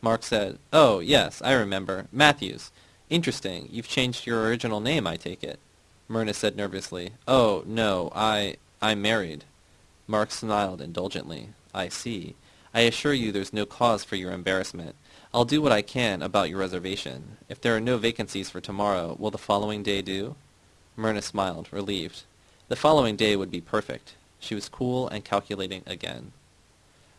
Mark said, Oh, yes, I remember. Matthews. Interesting. You've changed your original name, I take it. Myrna said nervously, Oh, no, I... I'm married. Mark smiled indulgently. I see. I assure you there's no cause for your embarrassment. I'll do what I can about your reservation. If there are no vacancies for tomorrow, will the following day do? Myrna smiled, relieved. The following day would be perfect. She was cool and calculating again.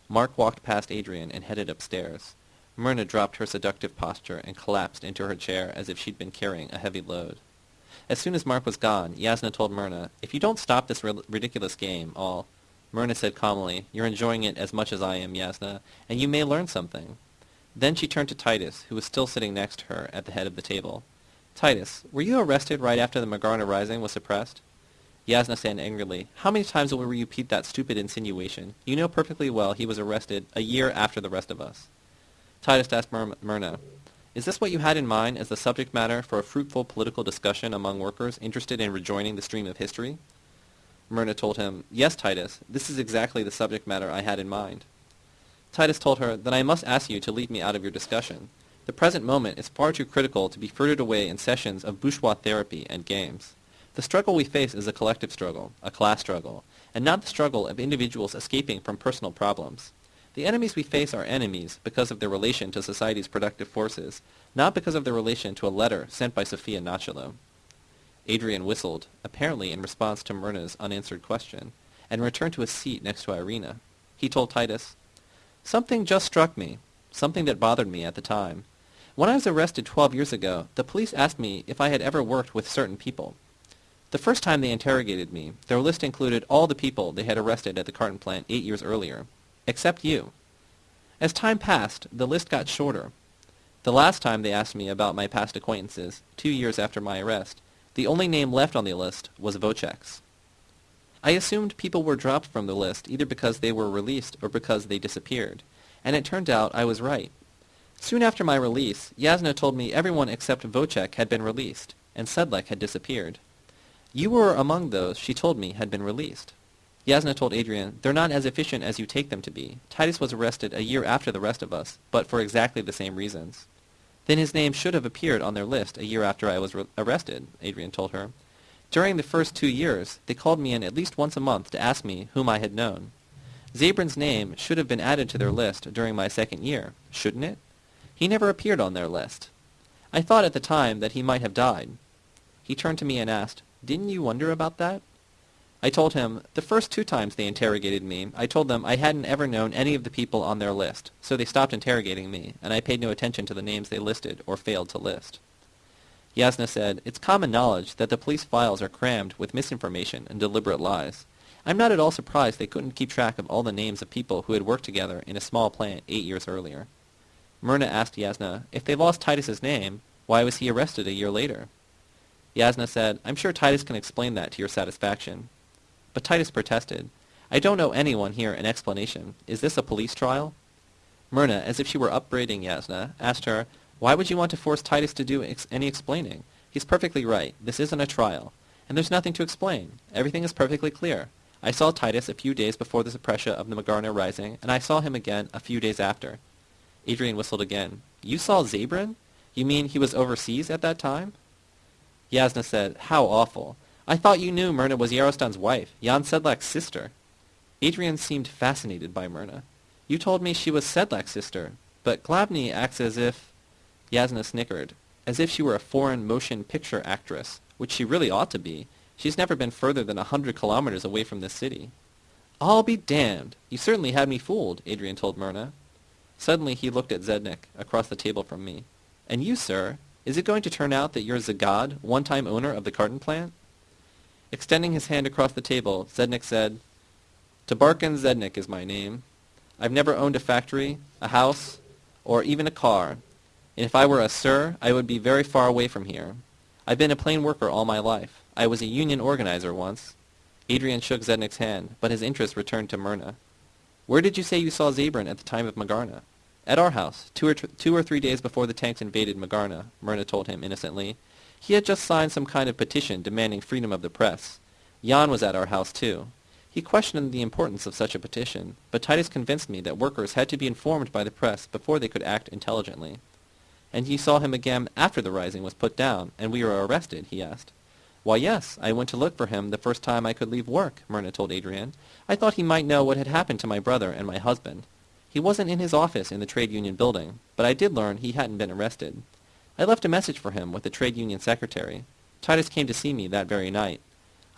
Mark walked past Adrian and headed upstairs. Myrna dropped her seductive posture and collapsed into her chair as if she'd been carrying a heavy load. As soon as Mark was gone, Yasna told Myrna, If you don't stop this ri- ridiculous game, I'll... Myrna said calmly, You're enjoying it as much as I am, Yasna, and you may learn something. Then she turned to Titus, who was still sitting next to her at the head of the table. Titus, were you arrested right after the Magarna Rising was suppressed? Yasna said angrily, How many times will we repeat that stupid insinuation? You know perfectly well he was arrested a year after the rest of us. Titus asked Myr- Myrna, Is this what you had in mind as the subject matter for a fruitful political discussion among workers interested in rejoining the stream of history? Myrna told him, Yes, Titus, this is exactly the subject matter I had in mind. Titus told her, Then I must ask you to leave me out of your discussion. The present moment is far too critical to be frittered away in sessions of bourgeois therapy and games. The struggle we face is a collective struggle, a class struggle, and not the struggle of individuals escaping from personal problems. The enemies we face are enemies because of their relation to society's productive forces, not because of their relation to a letter sent by Sophia Nachalo. Adrian whistled, apparently in response to Myrna's unanswered question, and returned to his seat next to Irina. He told Titus, Something just struck me, something that bothered me at the time. When I was arrested 12 years ago, the police asked me if I had ever worked with certain people. The first time they interrogated me, their list included all the people they had arrested at the carton plant eight years earlier, except you. As time passed, the list got shorter. The last time they asked me about my past acquaintances, two years after my arrest, the only name left on the list was Vocek's. I assumed people were dropped from the list either because they were released or because they disappeared, and it turned out I was right. Soon after my release, Yasna told me everyone except Vocek had been released, and Sedlak had disappeared. You were among those she told me had been released. Yasna told Adrian, they're not as efficient as you take them to be. Titus was arrested a year after the rest of us, but for exactly the same reasons. Then his name should have appeared on their list a year after I was re- arrested, Adrian told her. During the first two years, they called me in at least once a month to ask me whom I had known. Zabrin's name should have been added to their list during my second year, shouldn't it? He never appeared on their list. I thought at the time that he might have died. He turned to me and asked, Didn't you wonder about that? I told him, the first two times they interrogated me, I told them I hadn't ever known any of the people on their list, so they stopped interrogating me, and I paid no attention to the names they listed or failed to list. Yasna said, It's common knowledge that the police files are crammed with misinformation and deliberate lies. I'm not at all surprised they couldn't keep track of all the names of people who had worked together in a small plant eight years earlier. Myrna asked Yasna, if they lost Titus's name, why was he arrested a year later? Yasna said, I'm sure Titus can explain that to your satisfaction. But Titus protested, I don't know anyone here an explanation. Is this a police trial? Myrna, as if she were upbraiding Yasna, asked her, why would you want to force Titus to do ex- any explaining? He's perfectly right. This isn't a trial. And there's nothing to explain. Everything is perfectly clear. I saw Titus a few days before the suppression of the Magarna Rising, and I saw him again a few days after. Adrian whistled again. You saw Zabrin? You mean he was overseas at that time? Yasna said, How awful. I thought you knew Myrna was Yarostan's wife, Jan Sedlak's sister. Adrian seemed fascinated by Myrna. You told me she was Sedlak's sister, but Glavny acts as if... Yasna snickered, as if she were a foreign motion picture actress, which she really ought to be. She's never been further than a hundred kilometers away from this city. I'll be damned. You certainly had me fooled, Adrian told Myrna. Suddenly he looked at Zednik, across the table from me. And you, sir, is it going to turn out that you're Zagad, one-time owner of the carton plant? Extending his hand across the table, Zednik said, Tabarkin Zednik is my name. I've never owned a factory, a house, or even a car. And if I were a sir, I would be very far away from here. I've been a plain worker all my life. I was a union organizer once. Adrian shook Zednik's hand, but his interest returned to Myrna. Where did you say you saw Zabrin at the time of Magarna? At our house, two or, two or three days before the tanks invaded Magarna, Myrna told him innocently. He had just signed some kind of petition demanding freedom of the press. Jan was at our house, too. He questioned the importance of such a petition, but Titus convinced me that workers had to be informed by the press before they could act intelligently. And you saw him again after the rising was put down, and we were arrested, he asked. Why, yes, I went to look for him the first time I could leave work, Myrna told Adrian. I thought he might know what had happened to my brother and my husband. He wasn't in his office in the trade union building, but I did learn he hadn't been arrested. I left a message for him with the trade union secretary. Titus came to see me that very night.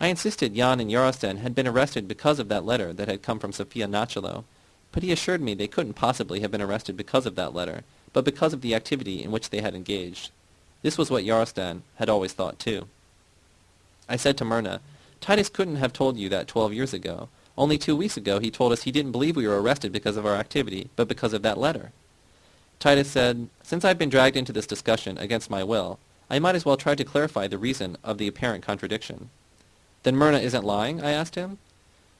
I insisted Jan and Yarostan had been arrested because of that letter that had come from Sofia Nachalo, but he assured me they couldn't possibly have been arrested because of that letter, but because of the activity in which they had engaged. This was what Yarostan had always thought too. I said to Myrna, Titus couldn't have told you that twelve years ago. Only two weeks ago he told us he didn't believe we were arrested because of our activity, but because of that letter. Titus said, Since I've been dragged into this discussion against my will, I might as well try to clarify the reason of the apparent contradiction. Then Myrna isn't lying? I asked him.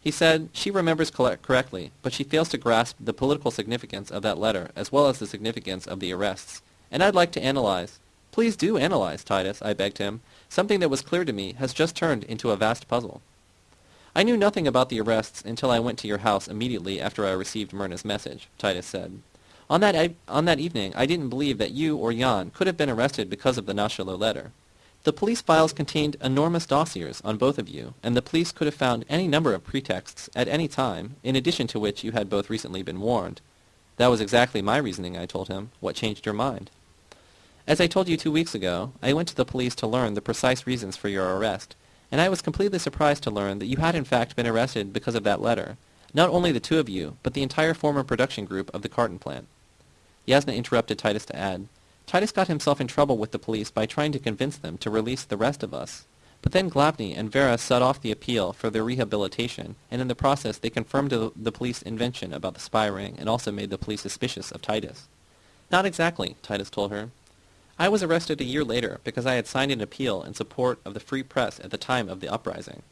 He said she remembers correctly, but she fails to grasp the political significance of that letter as well as the significance of the arrests. And I'd like to analyze. Please do analyze, Titus, I begged him. Something that was clear to me has just turned into a vast puzzle. I knew nothing about the arrests until I went to your house immediately after I received Myrna's message, Titus said. On that, on that evening, I didn't believe that you or Jan could have been arrested because of the Nachalo letter. The police files contained enormous dossiers on both of you, and the police could have found any number of pretexts at any time, in addition to which you had both recently been warned. That was exactly my reasoning, I told him. What changed your mind? As I told you two weeks ago, I went to the police to learn the precise reasons for your arrest, and I was completely surprised to learn that you had in fact been arrested because of that letter. Not only the two of you, but the entire former production group of the carton plant. Yasna interrupted Titus to add, Titus got himself in trouble with the police by trying to convince them to release the rest of us. But then Glavny and Vera set off the appeal for their rehabilitation, and in the process they confirmed the police invention about the spy ring and also made the police suspicious of Titus. Not exactly, Titus told her. I was arrested a year later because I had signed an appeal in support of the free press at the time of the uprising.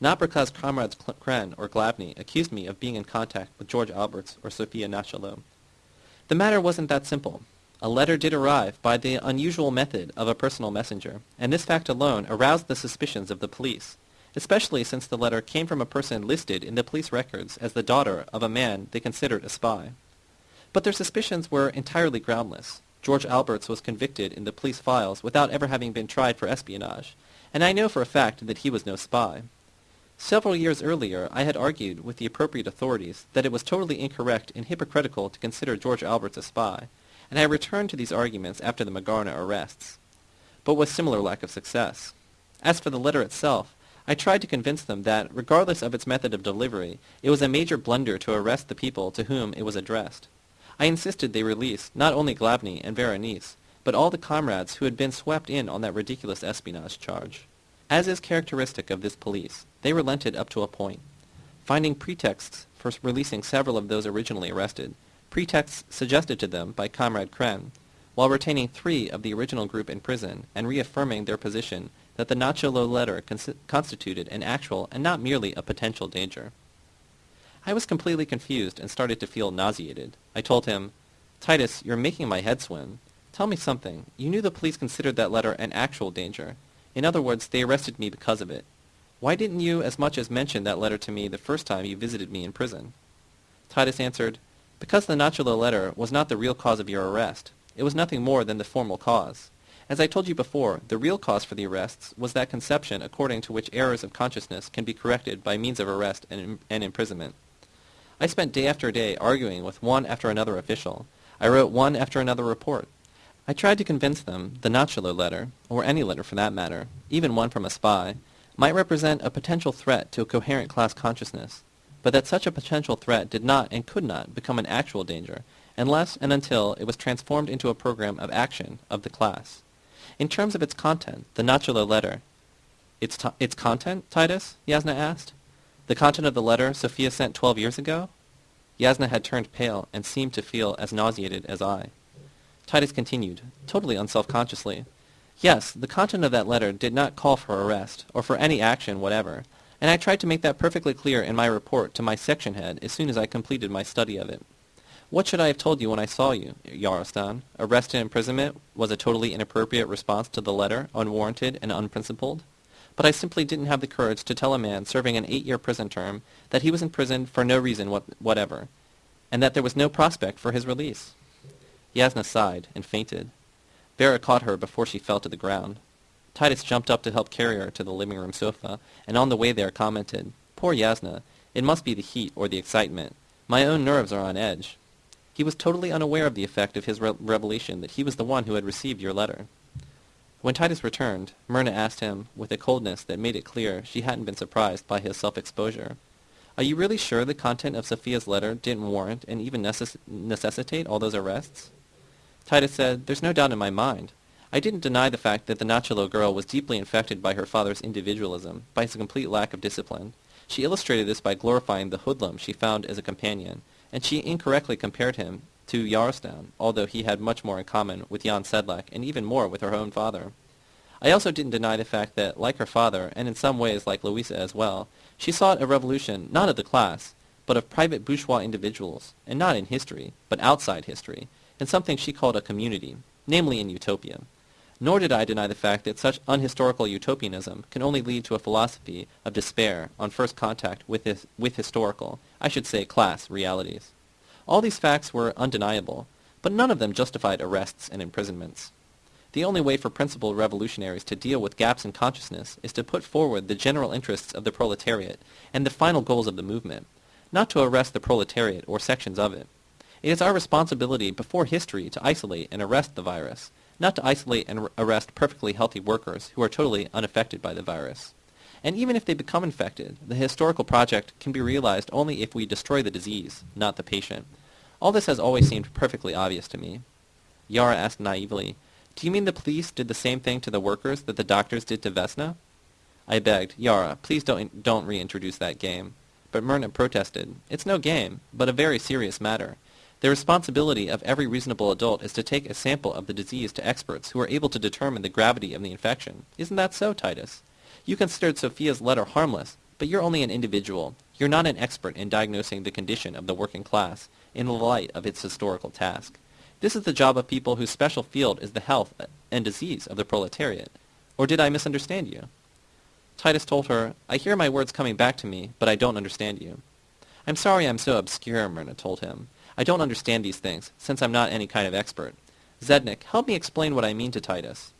Not because comrades Kren or Glavny accused me of being in contact with George Alberts or Sophia Nachalo. The matter wasn't that simple. A letter did arrive by the unusual method of a personal messenger, and this fact alone aroused the suspicions of the police, especially since the letter came from a person listed in the police records as the daughter of a man they considered a spy. But their suspicions were entirely groundless. George Alberts was convicted in the police files without ever having been tried for espionage, and I know for a fact that he was no spy. Several years earlier I had argued with the appropriate authorities that it was totally incorrect and hypocritical to consider George Alberts a spy, and I returned to these arguments after the Magarna arrests, but with similar lack of success. As for the letter itself, I tried to convince them that, regardless of its method of delivery, it was a major blunder to arrest the people to whom it was addressed. I insisted they release not only Glavny and Berenice, but all the comrades who had been swept in on that ridiculous espionage charge. As is characteristic of this police, they relented up to a point. Finding pretexts for releasing several of those originally arrested, pretexts suggested to them by Comrade Kren, while retaining three of the original group in prison and reaffirming their position that the Nachalo letter constituted an actual and not merely a potential danger. I was completely confused and started to feel nauseated. I told him, Titus, you're making my head swim. Tell me something. You knew the police considered that letter an actual danger. In other words, they arrested me because of it. Why didn't you as much as mention that letter to me the first time you visited me in prison? Titus answered, because the Nachalo letter was not the real cause of your arrest. It was nothing more than the formal cause. As I told you before, the real cause for the arrests was that conception according to which errors of consciousness can be corrected by means of arrest and, and imprisonment. I spent day after day arguing with one after another official. I wrote one after another report. I tried to convince them the Nachalo letter, or any letter for that matter, even one from a spy, might represent a potential threat to a coherent class consciousness, but that such a potential threat did not and could not become an actual danger unless and until it was transformed into a program of action of the class. In terms of its content, the Nachalo letter... Its, its content, Titus? Yasna asked. The content of the letter Sophia sent twelve years ago? Yasna had turned pale and seemed to feel as nauseated as I. Titus continued, totally unselfconsciously. Yes, the content of that letter did not call for arrest, or for any action whatever, and I tried to make that perfectly clear in my report to my section head as soon as I completed my study of it. What should I have told you when I saw you, Yarostan? Arrest and imprisonment was a totally inappropriate response to the letter, unwarranted and unprincipled? but I simply didn't have the courage to tell a man serving an eight-year prison term that he was in prison for no reason what whatever, and that there was no prospect for his release. Yasna sighed and fainted. Vera caught her before she fell to the ground. Titus jumped up to help carry her to the living room sofa, and on the way there commented, Poor Yasna, it must be the heat or the excitement. My own nerves are on edge. He was totally unaware of the effect of his re revelation that he was the one who had received your letter. When Titus returned, Myrna asked him, with a coldness that made it clear she hadn't been surprised by his self-exposure, Are you really sure the content of Sophia's letter didn't warrant and even necess necessitate all those arrests? Titus said, There's no doubt in my mind. I didn't deny the fact that the Nachalo girl was deeply infected by her father's individualism, by his complete lack of discipline. She illustrated this by glorifying the hoodlum she found as a companion, and she incorrectly compared him to Yarostan, although he had much more in common with Jan Sedlak and even more with her own father. I also didn't deny the fact that, like her father, and in some ways like Louisa as well, she sought a revolution not of the class, but of private bourgeois individuals, and not in history, but outside history, in something she called a community, namely in utopia. Nor did I deny the fact that such unhistorical utopianism can only lead to a philosophy of despair on first contact with, his, with historical, I should say class, realities. All these facts were undeniable, but none of them justified arrests and imprisonments. The only way for principled revolutionaries to deal with gaps in consciousness is to put forward the general interests of the proletariat and the final goals of the movement, not to arrest the proletariat or sections of it. It is our responsibility before history to isolate and arrest the virus, not to isolate and arrest perfectly healthy workers who are totally unaffected by the virus. And even if they become infected, the historical project can be realized only if we destroy the disease, not the patient. All this has always seemed perfectly obvious to me. Yara asked naively, Do you mean the police did the same thing to the workers that the doctors did to Vesna? I begged, Yara, please don't, don't reintroduce that game. But Myrna protested, It's no game, but a very serious matter. The responsibility of every reasonable adult is to take a sample of the disease to experts who are able to determine the gravity of the infection. Isn't that so, Titus? You considered Sophia's letter harmless, but you're only an individual. You're not an expert in diagnosing the condition of the working class in the light of its historical task. This is the job of people whose special field is the health and disease of the proletariat. Or did I misunderstand you? Titus told her, I hear my words coming back to me, but I don't understand you. I'm sorry I'm so obscure, Myrna told him. I don't understand these things, since I'm not any kind of expert. Zednik, help me explain what I mean to Titus.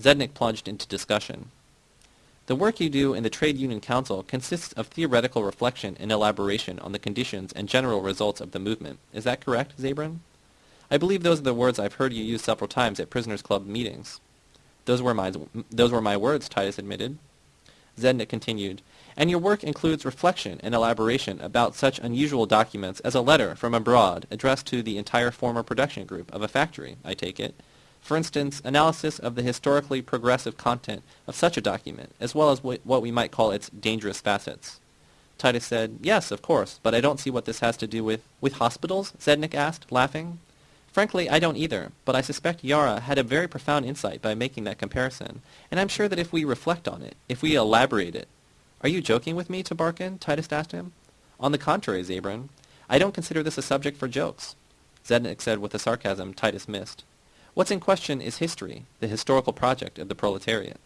Zednik plunged into discussion. The work you do in the Trade Union Council consists of theoretical reflection and elaboration on the conditions and general results of the movement. Is that correct, Zabrin? I believe those are the words I've heard you use several times at Prisoners' Club meetings. Those were my, those were my words, Titus admitted. Zednik continued, and your work includes reflection and elaboration about such unusual documents as a letter from abroad addressed to the entire former production group of a factory, I take it. For instance, analysis of the historically progressive content of such a document, as well as what we might call its dangerous facets. Titus said, Yes, of course, but I don't see what this has to do with... With hospitals? Zednik asked, laughing. Frankly, I don't either, but I suspect Yara had a very profound insight by making that comparison, and I'm sure that if we reflect on it, if we elaborate it, are you joking with me, Tabarkin? Titus asked him. On the contrary, Zabrin. I don't consider this a subject for jokes. Zednik said with a sarcasm Titus missed. What's in question is history, the historical project of the proletariat.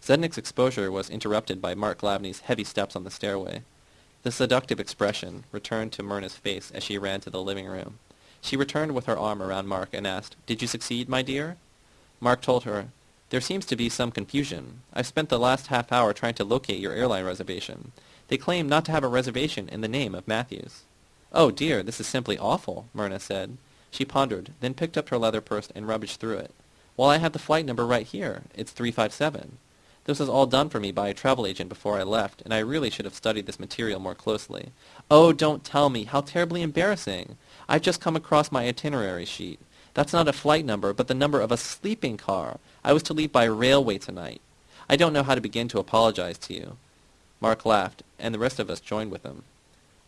Zednik's exposure was interrupted by Mark Glavny's heavy steps on the stairway. The seductive expression returned to Myrna's face as she ran to the living room. She returned with her arm around Mark and asked, Did you succeed, my dear? Mark told her, there seems to be some confusion. I've spent the last half hour trying to locate your airline reservation. They claim not to have a reservation in the name of Matthews. Oh dear, this is simply awful, Myrna said. She pondered, then picked up her leather purse and rummaged through it. Well, I have the flight number right here. It's 357. This was all done for me by a travel agent before I left, and I really should have studied this material more closely. Oh, don't tell me. How terribly embarrassing. I've just come across my itinerary sheet. That's not a flight number, but the number of a sleeping car. I was to leave by railway tonight. I don't know how to begin to apologize to you. Mark laughed, and the rest of us joined with him.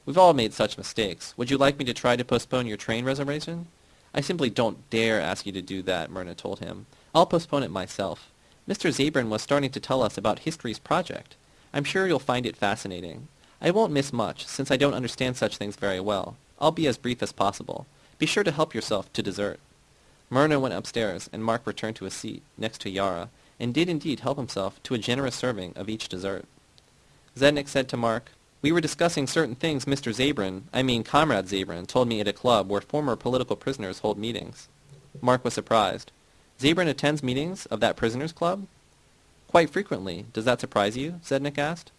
We've all made such mistakes. Would you like me to try to postpone your train reservation? I simply don't dare ask you to do that, Myrna told him. I'll postpone it myself. Mr. Zabrin was starting to tell us about history's project. I'm sure you'll find it fascinating. I won't miss much, since I don't understand such things very well. I'll be as brief as possible. Be sure to help yourself to dessert. Myrna went upstairs, and Mark returned to his seat, next to Yara, and did indeed help himself to a generous serving of each dessert. Zednik said to Mark, We were discussing certain things Mr. Zabrin, I mean Comrade Zabrin, told me at a club where former political prisoners hold meetings. Mark was surprised. Zabrin attends meetings of that prisoners' club? Quite frequently. Does that surprise you? Zednik asked.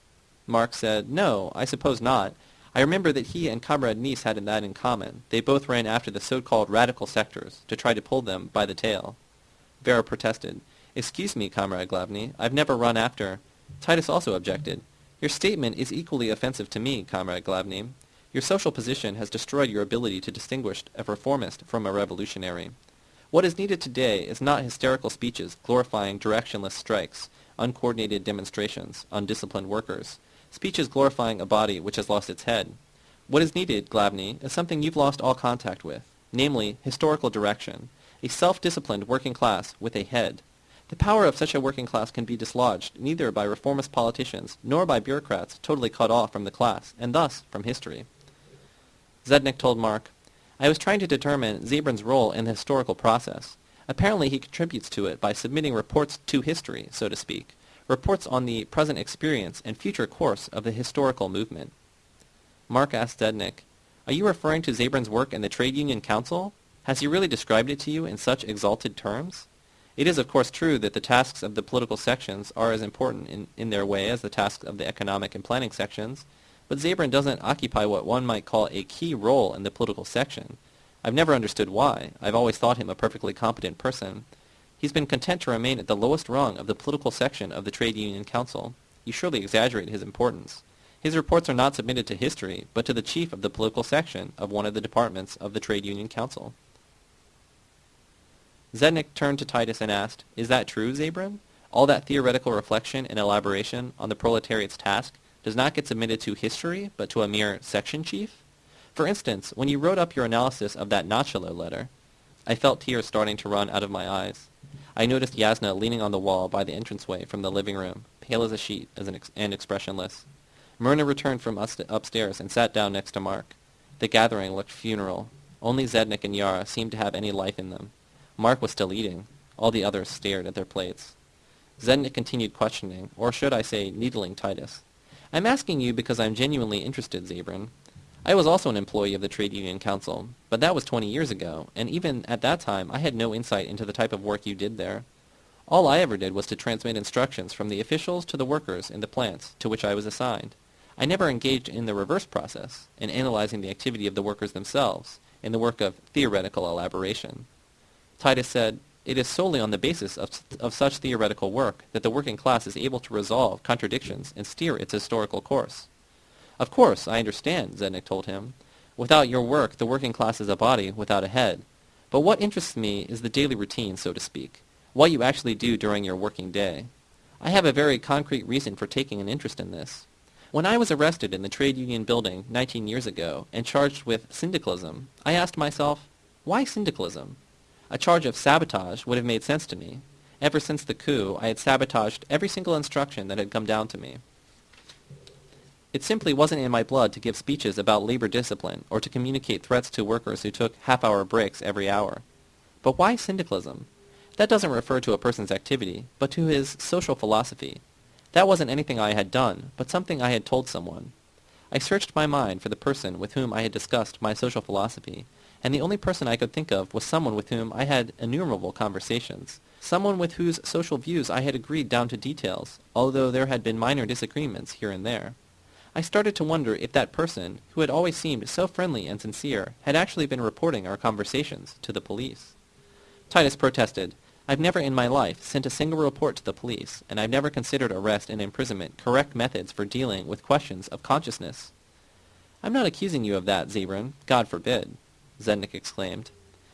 Mark said, No, I suppose not. I remember that he and Comrade Nice had that in common. They both ran after the so-called radical sectors, to try to pull them by the tail. Vera protested. Excuse me, Comrade Glavny, I've never run after... Titus also objected. Your statement is equally offensive to me, Comrade Glavny. Your social position has destroyed your ability to distinguish a reformist from a revolutionary. What is needed today is not hysterical speeches glorifying directionless strikes, uncoordinated demonstrations, undisciplined workers, speeches glorifying a body which has lost its head. What is needed, Glavny, is something you've lost all contact with, namely historical direction, a self-disciplined working class with a head. The power of such a working class can be dislodged neither by reformist politicians nor by bureaucrats totally cut off from the class, and thus from history. Zednik told Mark, I was trying to determine Zabrin's role in the historical process. Apparently he contributes to it by submitting reports to history, so to speak, reports on the present experience and future course of the historical movement. Mark asked Zednik, Are you referring to Zabrin's work in the Trade Union Council? Has he really described it to you in such exalted terms? It is of course true that the tasks of the political sections are as important in, in their way as the tasks of the economic and planning sections, but Zabrin doesn't occupy what one might call a key role in the political section. I've never understood why. I've always thought him a perfectly competent person. He's been content to remain at the lowest rung of the political section of the Trade Union Council. You surely exaggerate his importance. His reports are not submitted to history, but to the chief of the political section of one of the departments of the Trade Union Council. Zednik turned to Titus and asked, Is that true, Zabrin? All that theoretical reflection and elaboration on the proletariat's task does not get submitted to history, but to a mere section chief? For instance, when you wrote up your analysis of that Nachalo letter, I felt tears starting to run out of my eyes. I noticed Yasna leaning on the wall by the entranceway from the living room, pale as a sheet as an ex- and expressionless. Myrna returned from upstairs and sat down next to Mark. The gathering looked funeral. Only Zednik and Yara seemed to have any life in them. Mark was still eating. All the others stared at their plates. Zednik continued questioning, or should I say needling Titus. I'm asking you because I'm genuinely interested, Zabrin. I was also an employee of the Trade Union Council, but that was 20 years ago, and even at that time I had no insight into the type of work you did there. All I ever did was to transmit instructions from the officials to the workers in the plants to which I was assigned. I never engaged in the reverse process, in analyzing the activity of the workers themselves, in the work of theoretical elaboration. Titus said, it is solely on the basis of, of such theoretical work that the working class is able to resolve contradictions and steer its historical course. Of course, I understand, Zednik told him. Without your work, the working class is a body without a head. But what interests me is the daily routine, so to speak, what you actually do during your working day. I have a very concrete reason for taking an interest in this. When I was arrested in the trade union building 19 years ago and charged with syndicalism, I asked myself, why syndicalism? A charge of sabotage would have made sense to me. Ever since the coup, I had sabotaged every single instruction that had come down to me. It simply wasn't in my blood to give speeches about labor discipline or to communicate threats to workers who took half-hour breaks every hour. But why syndicalism? That doesn't refer to a person's activity, but to his social philosophy. That wasn't anything I had done, but something I had told someone. I searched my mind for the person with whom I had discussed my social philosophy, and the only person I could think of was someone with whom I had innumerable conversations, someone with whose social views I had agreed down to details, although there had been minor disagreements here and there. I started to wonder if that person, who had always seemed so friendly and sincere, had actually been reporting our conversations to the police. Titus protested. I've never in my life sent a single report to the police, and I've never considered arrest and imprisonment correct methods for dealing with questions of consciousness. I'm not accusing you of that, Zabrin. God forbid. Zednik exclaimed.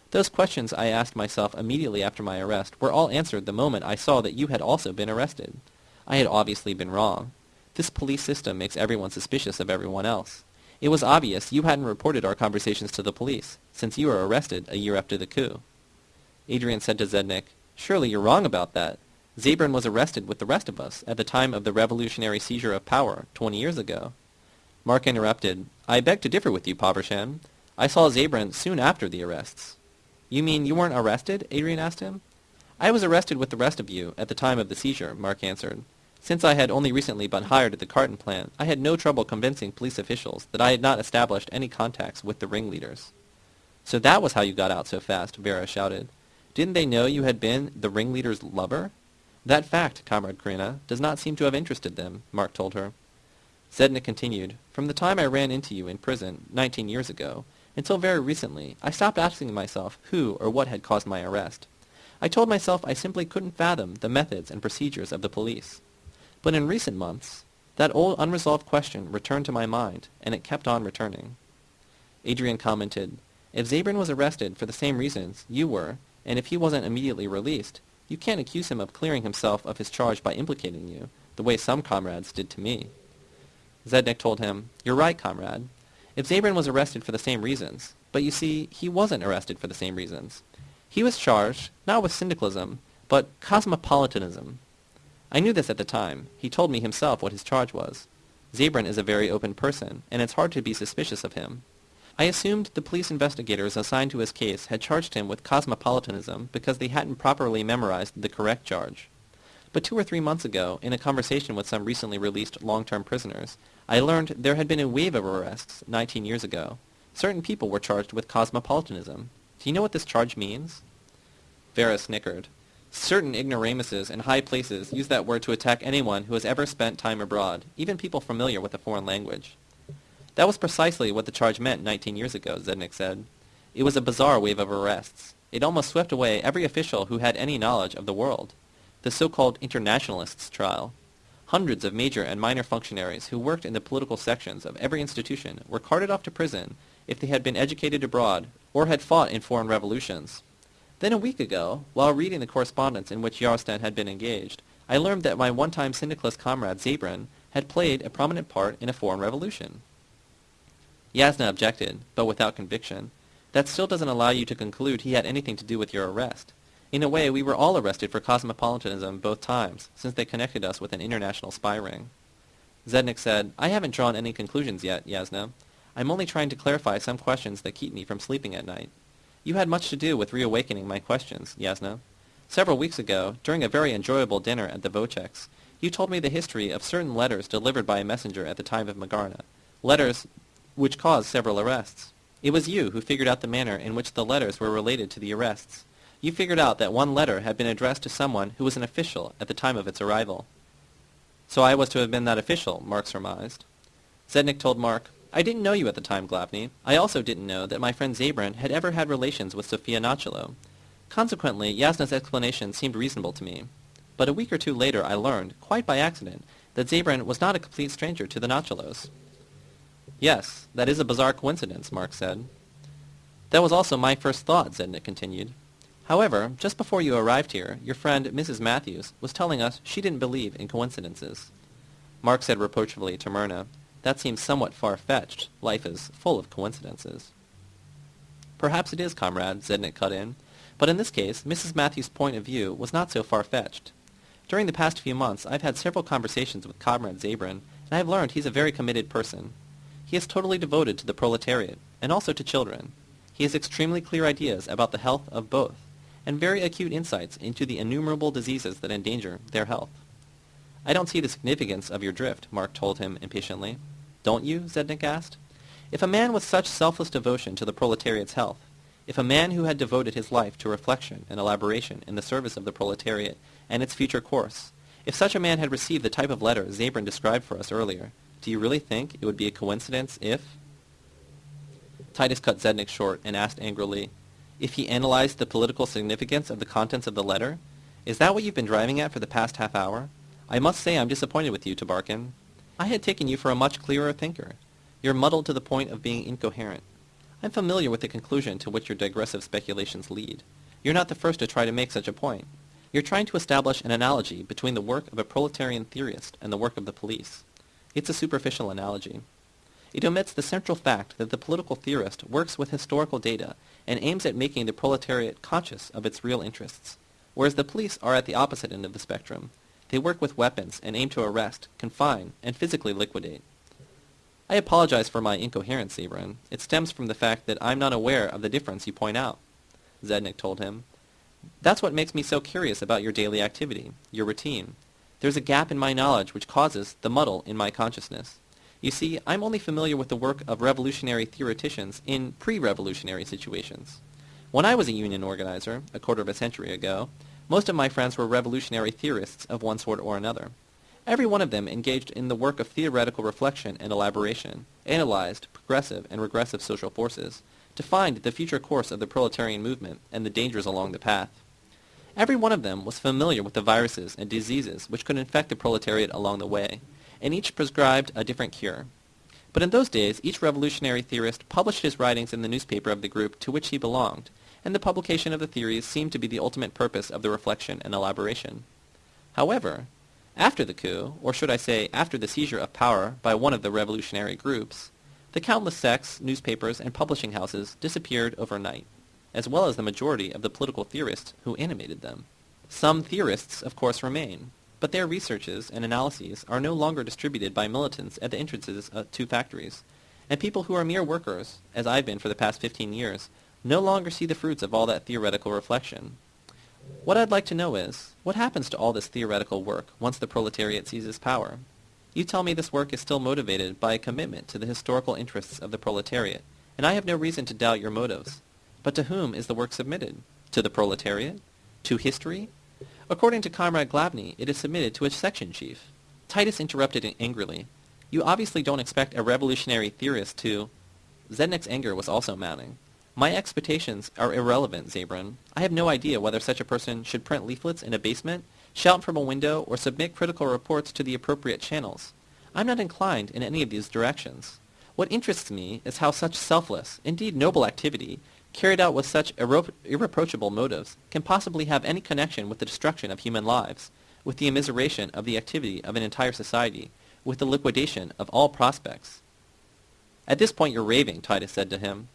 Those questions I asked myself immediately after my arrest were all answered the moment I saw that you had also been arrested. I had obviously been wrong. This police system makes everyone suspicious of everyone else. It was obvious you hadn't reported our conversations to the police, since you were arrested a year after the coup. Adrian said to Zednik, Surely you're wrong about that. Zabrin was arrested with the rest of us at the time of the revolutionary seizure of power, twenty years ago. Mark interrupted, I beg to differ with you, Pavershan. I saw Zabrin soon after the arrests. You mean you weren't arrested? Adrian asked him. I was arrested with the rest of you at the time of the seizure, Mark answered. Since I had only recently been hired at the carton plant, I had no trouble convincing police officials that I had not established any contacts with the ringleaders. So that was how you got out so fast, Vera shouted. Didn't they know you had been the ringleader's lover? That fact, Comrade Karina, does not seem to have interested them, Mark told her. Zednik continued, From the time I ran into you in prison, nineteen years ago, until very recently, I stopped asking myself who or what had caused my arrest. I told myself I simply couldn't fathom the methods and procedures of the police. But in recent months, that old unresolved question returned to my mind, and it kept on returning. Adrian commented, If Zabrin was arrested for the same reasons you were, and if he wasn't immediately released, you can't accuse him of clearing himself of his charge by implicating you, the way some comrades did to me. Zednik told him, You're right, comrade. If Zabrin was arrested for the same reasons, but you see, he wasn't arrested for the same reasons. He was charged, not with syndicalism, but cosmopolitanism, I knew this at the time. He told me himself what his charge was. Zabrin is a very open person, and it's hard to be suspicious of him. I assumed the police investigators assigned to his case had charged him with cosmopolitanism because they hadn't properly memorized the correct charge. But two or three months ago, in a conversation with some recently released long-term prisoners, I learned there had been a wave of arrests 19 years ago. Certain people were charged with cosmopolitanism. Do you know what this charge means? Vera snickered. Certain ignoramuses in high places use that word to attack anyone who has ever spent time abroad, even people familiar with a foreign language. That was precisely what the charge meant 19 years ago, Zednik said. It was a bizarre wave of arrests. It almost swept away every official who had any knowledge of the world. The so-called internationalists trial. Hundreds of major and minor functionaries who worked in the political sections of every institution were carted off to prison if they had been educated abroad or had fought in foreign revolutions. Then a week ago, while reading the correspondence in which Yarostan had been engaged, I learned that my one-time syndicalist comrade Zabrin had played a prominent part in a foreign revolution. Yasna objected, but without conviction. That still doesn't allow you to conclude he had anything to do with your arrest. In a way, we were all arrested for cosmopolitanism both times, since they connected us with an international spy ring. Zednik said, I haven't drawn any conclusions yet, Yasna. I'm only trying to clarify some questions that keep me from sleeping at night. You had much to do with reawakening my questions, Yasna. Several weeks ago, during a very enjoyable dinner at the Voceks, you told me the history of certain letters delivered by a messenger at the time of Magarna, letters which caused several arrests. It was you who figured out the manner in which the letters were related to the arrests. You figured out that one letter had been addressed to someone who was an official at the time of its arrival. So I was to have been that official, Mark surmised. Zednik told Mark, I didn't know you at the time, Glavny. I also didn't know that my friend Zabrin had ever had relations with Sofia Nachalo. Consequently, Yasna's explanation seemed reasonable to me. But a week or two later I learned, quite by accident, that Zabrin was not a complete stranger to the Nachalos. Yes, that is a bizarre coincidence, Mark said. That was also my first thought, Zednik continued. However, just before you arrived here, your friend, Mrs. Matthews, was telling us she didn't believe in coincidences. Mark said reproachfully to Myrna, that seems somewhat far-fetched. Life is full of coincidences. Perhaps it is, comrade, Zednik cut in. But in this case, Mrs. Matthews' point of view was not so far-fetched. During the past few months, I've had several conversations with Comrade Zabrin, and I have learned he's a very committed person. He is totally devoted to the proletariat, and also to children. He has extremely clear ideas about the health of both, and very acute insights into the innumerable diseases that endanger their health. I don't see the significance of your drift, Mark told him impatiently. Don't you? Zednik asked. If a man with such selfless devotion to the proletariat's health, if a man who had devoted his life to reflection and elaboration in the service of the proletariat and its future course, if such a man had received the type of letter Zabrin described for us earlier, do you really think it would be a coincidence if... Titus cut Zednik short and asked angrily, if he analyzed the political significance of the contents of the letter? Is that what you've been driving at for the past half hour? I must say I'm disappointed with you, Tabarkin. I had taken you for a much clearer thinker. You're muddled to the point of being incoherent. I'm familiar with the conclusion to which your digressive speculations lead. You're not the first to try to make such a point. You're trying to establish an analogy between the work of a proletarian theorist and the work of the police. It's a superficial analogy. It omits the central fact that the political theorist works with historical data and aims at making the proletariat conscious of its real interests, whereas the police are at the opposite end of the spectrum, they work with weapons and aim to arrest, confine, and physically liquidate. I apologize for my incoherence, Zabrin. It stems from the fact that I'm not aware of the difference you point out, Zednik told him. That's what makes me so curious about your daily activity, your routine. There's a gap in my knowledge which causes the muddle in my consciousness. You see, I'm only familiar with the work of revolutionary theoreticians in pre-revolutionary situations. When I was a union organizer, a quarter of a century ago, most of my friends were revolutionary theorists of one sort or another. Every one of them engaged in the work of theoretical reflection and elaboration, analyzed progressive and regressive social forces, to find the future course of the proletarian movement and the dangers along the path. Every one of them was familiar with the viruses and diseases which could infect the proletariat along the way, and each prescribed a different cure. But in those days, each revolutionary theorist published his writings in the newspaper of the group to which he belonged, and the publication of the theories seemed to be the ultimate purpose of the reflection and elaboration. However, after the coup, or should I say after the seizure of power by one of the revolutionary groups, the countless sects, newspapers, and publishing houses disappeared overnight as well as the majority of the political theorists who animated them. Some theorists, of course, remain, but their researches and analyses are no longer distributed by militants at the entrances uh, to factories, and people who are mere workers, as I've been for the past 15 years, no longer see the fruits of all that theoretical reflection. What I'd like to know is, what happens to all this theoretical work once the proletariat seizes power? You tell me this work is still motivated by a commitment to the historical interests of the proletariat, and I have no reason to doubt your motives. But to whom is the work submitted? To the proletariat? To history? According to Comrade Glavny, it is submitted to a section chief. Titus interrupted angrily. You obviously don't expect a revolutionary theorist to... Zednik's anger was also mounting. My expectations are irrelevant, Zabron. I have no idea whether such a person should print leaflets in a basement, shout from a window, or submit critical reports to the appropriate channels. I'm not inclined in any of these directions. What interests me is how such selfless, indeed noble activity, carried out with such irreproachable motives, can possibly have any connection with the destruction of human lives, with the immiseration of the activity of an entire society, with the liquidation of all prospects. At this point you're raving, Titus said to him.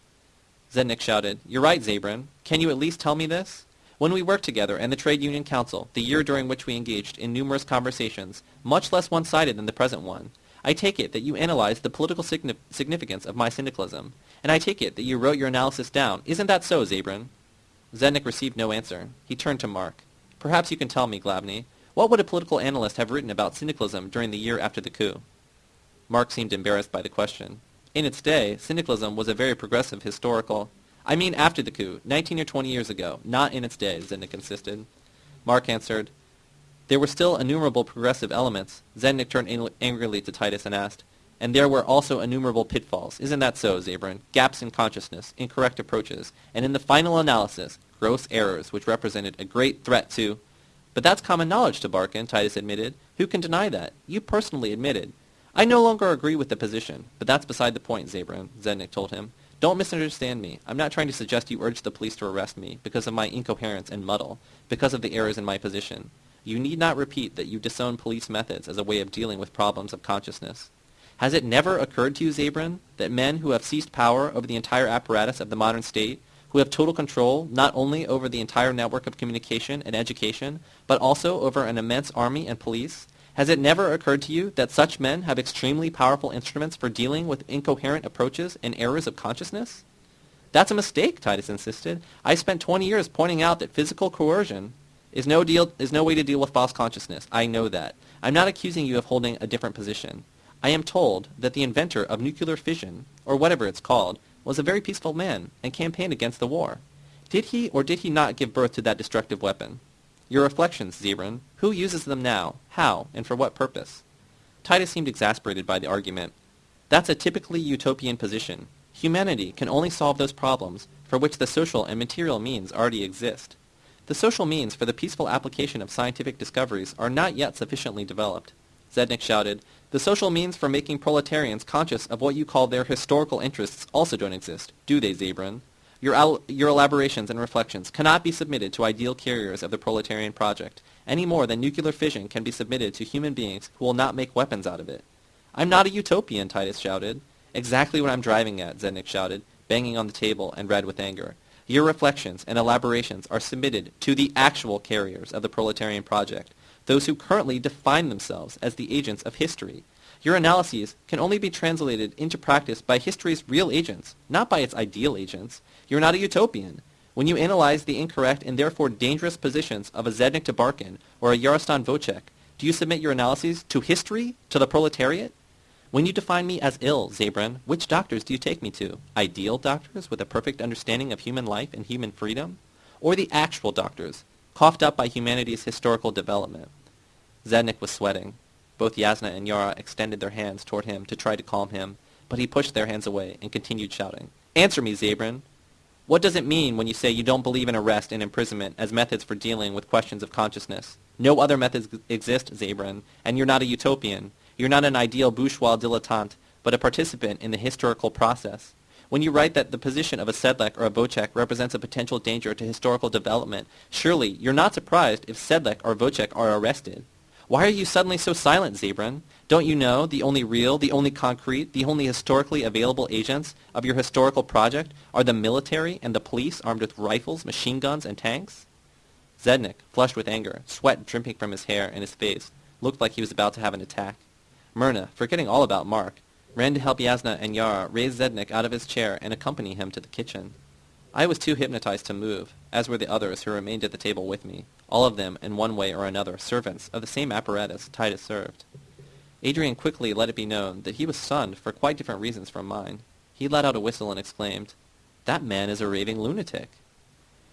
Zednik shouted, You're right, Zabron. Can you at least tell me this? When we worked together in the Trade Union Council, the year during which we engaged in numerous conversations, much less one-sided than the present one, I take it that you analyzed the political significance of my syndicalism, and I take it that you wrote your analysis down. Isn't that so, Zabron? Zednik received no answer. He turned to Mark. Perhaps you can tell me, Glavny. What would a political analyst have written about syndicalism during the year after the coup? Mark seemed embarrassed by the question. In its day, syndicalism was a very progressive historical... I mean after the coup, 19 or 20 years ago, not in its day, Zednik insisted. Mark answered, there were still innumerable progressive elements. Zednik turned angrily to Titus and asked, and there were also innumerable pitfalls. Isn't that so, Zabron? Gaps in consciousness, incorrect approaches, and in the final analysis, gross errors which represented a great threat to... But that's common knowledge Tabarkin, Titus admitted. Who can deny that? You personally admitted. I no longer agree with the position, but that's beside the point, Zabron, Zednik told him. Don't misunderstand me. I'm not trying to suggest you urge the police to arrest me because of my incoherence and muddle, because of the errors in my position. You need not repeat that you disown police methods as a way of dealing with problems of consciousness. Has it never occurred to you, Zabron, that men who have seized power over the entire apparatus of the modern state, who have total control not only over the entire network of communication and education, but also over an immense army and police, has it never occurred to you that such men have extremely powerful instruments for dealing with incoherent approaches and errors of consciousness? That's a mistake, Titus insisted. I spent 20 years pointing out that physical coercion is no deal is no way to deal with false consciousness. I know that. I'm not accusing you of holding a different position. I am told that the inventor of nuclear fission, or whatever it's called, was a very peaceful man and campaigned against the war. Did he or did he not give birth to that destructive weapon? Your reflections, Zabron. Who uses them now? How? And for what purpose? Titus seemed exasperated by the argument. That's a typically utopian position. Humanity can only solve those problems for which the social and material means already exist. The social means for the peaceful application of scientific discoveries are not yet sufficiently developed. Zednik shouted, The social means for making proletarians conscious of what you call their historical interests also don't exist, do they, Zabron? Your, your elaborations and reflections cannot be submitted to ideal carriers of the proletarian project, any more than nuclear fission can be submitted to human beings who will not make weapons out of it. I'm not a utopian, Titus shouted. Exactly what I'm driving at, Zednik shouted, banging on the table and red with anger. Your reflections and elaborations are submitted to the actual carriers of the proletarian project, those who currently define themselves as the agents of history. Your analyses can only be translated into practice by history's real agents, not by its ideal agents. You're not a utopian. When you analyze the incorrect and therefore dangerous positions of a Zednik Tabarkin or a Yarostan Vocek, do you submit your analyses to history, to the proletariat? When you define me as ill, Zabran, which doctors do you take me to? Ideal doctors with a perfect understanding of human life and human freedom? Or the actual doctors, coughed up by humanity's historical development? Zednik was sweating. Both Yasna and Yara extended their hands toward him to try to calm him, but he pushed their hands away and continued shouting. Answer me, Zabran. What does it mean when you say you don't believe in arrest and imprisonment as methods for dealing with questions of consciousness? No other methods exist, Zabran, and you're not a utopian. You're not an ideal bourgeois dilettante, but a participant in the historical process. When you write that the position of a Sedlak or a Vochek represents a potential danger to historical development, surely you're not surprised if Sedlak or Vochek are arrested. Why are you suddenly so silent, Zabran? Don't you know the only real, the only concrete, the only historically available agents of your historical project are the military and the police armed with rifles, machine guns, and tanks? Zednik, flushed with anger, sweat dripping from his hair and his face, looked like he was about to have an attack. Myrna, forgetting all about Mark, ran to help Yasna and Yara raise Zednik out of his chair and accompany him to the kitchen. I was too hypnotized to move, as were the others who remained at the table with me, all of them, in one way or another, servants of the same apparatus Titus served. Adrian quickly let it be known that he was stunned for quite different reasons from mine. He let out a whistle and exclaimed, That man is a raving lunatic.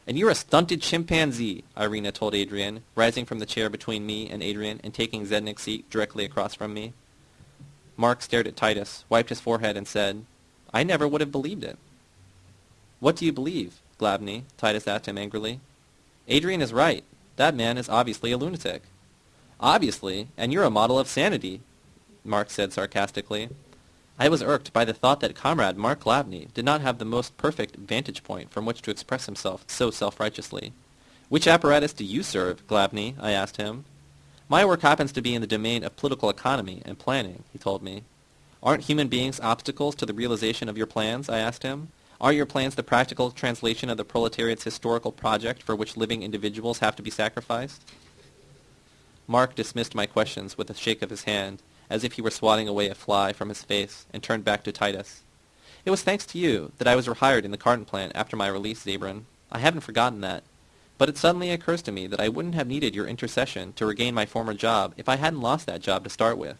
And you're a stunted chimpanzee, Irina told Adrian, rising from the chair between me and Adrian and taking Zednik's seat directly across from me. Mark stared at Titus, wiped his forehead, and said, I never would have believed it. What do you believe, Glavny? Titus asked him angrily. Adrian is right. That man is obviously a lunatic. Obviously, and you're a model of sanity, Mark said sarcastically. I was irked by the thought that comrade Mark Glavny did not have the most perfect vantage point from which to express himself so self-righteously. Which apparatus do you serve, Glavny? I asked him. My work happens to be in the domain of political economy and planning, he told me. Aren't human beings obstacles to the realization of your plans? I asked him. Are your plans the practical translation of the proletariat's historical project for which living individuals have to be sacrificed? Mark dismissed my questions with a shake of his hand, as if he were swatting away a fly from his face, and turned back to Titus. It was thanks to you that I was rehired in the carton plant after my release, Zabran. I haven't forgotten that. But it suddenly occurs to me that I wouldn't have needed your intercession to regain my former job if I hadn't lost that job to start with.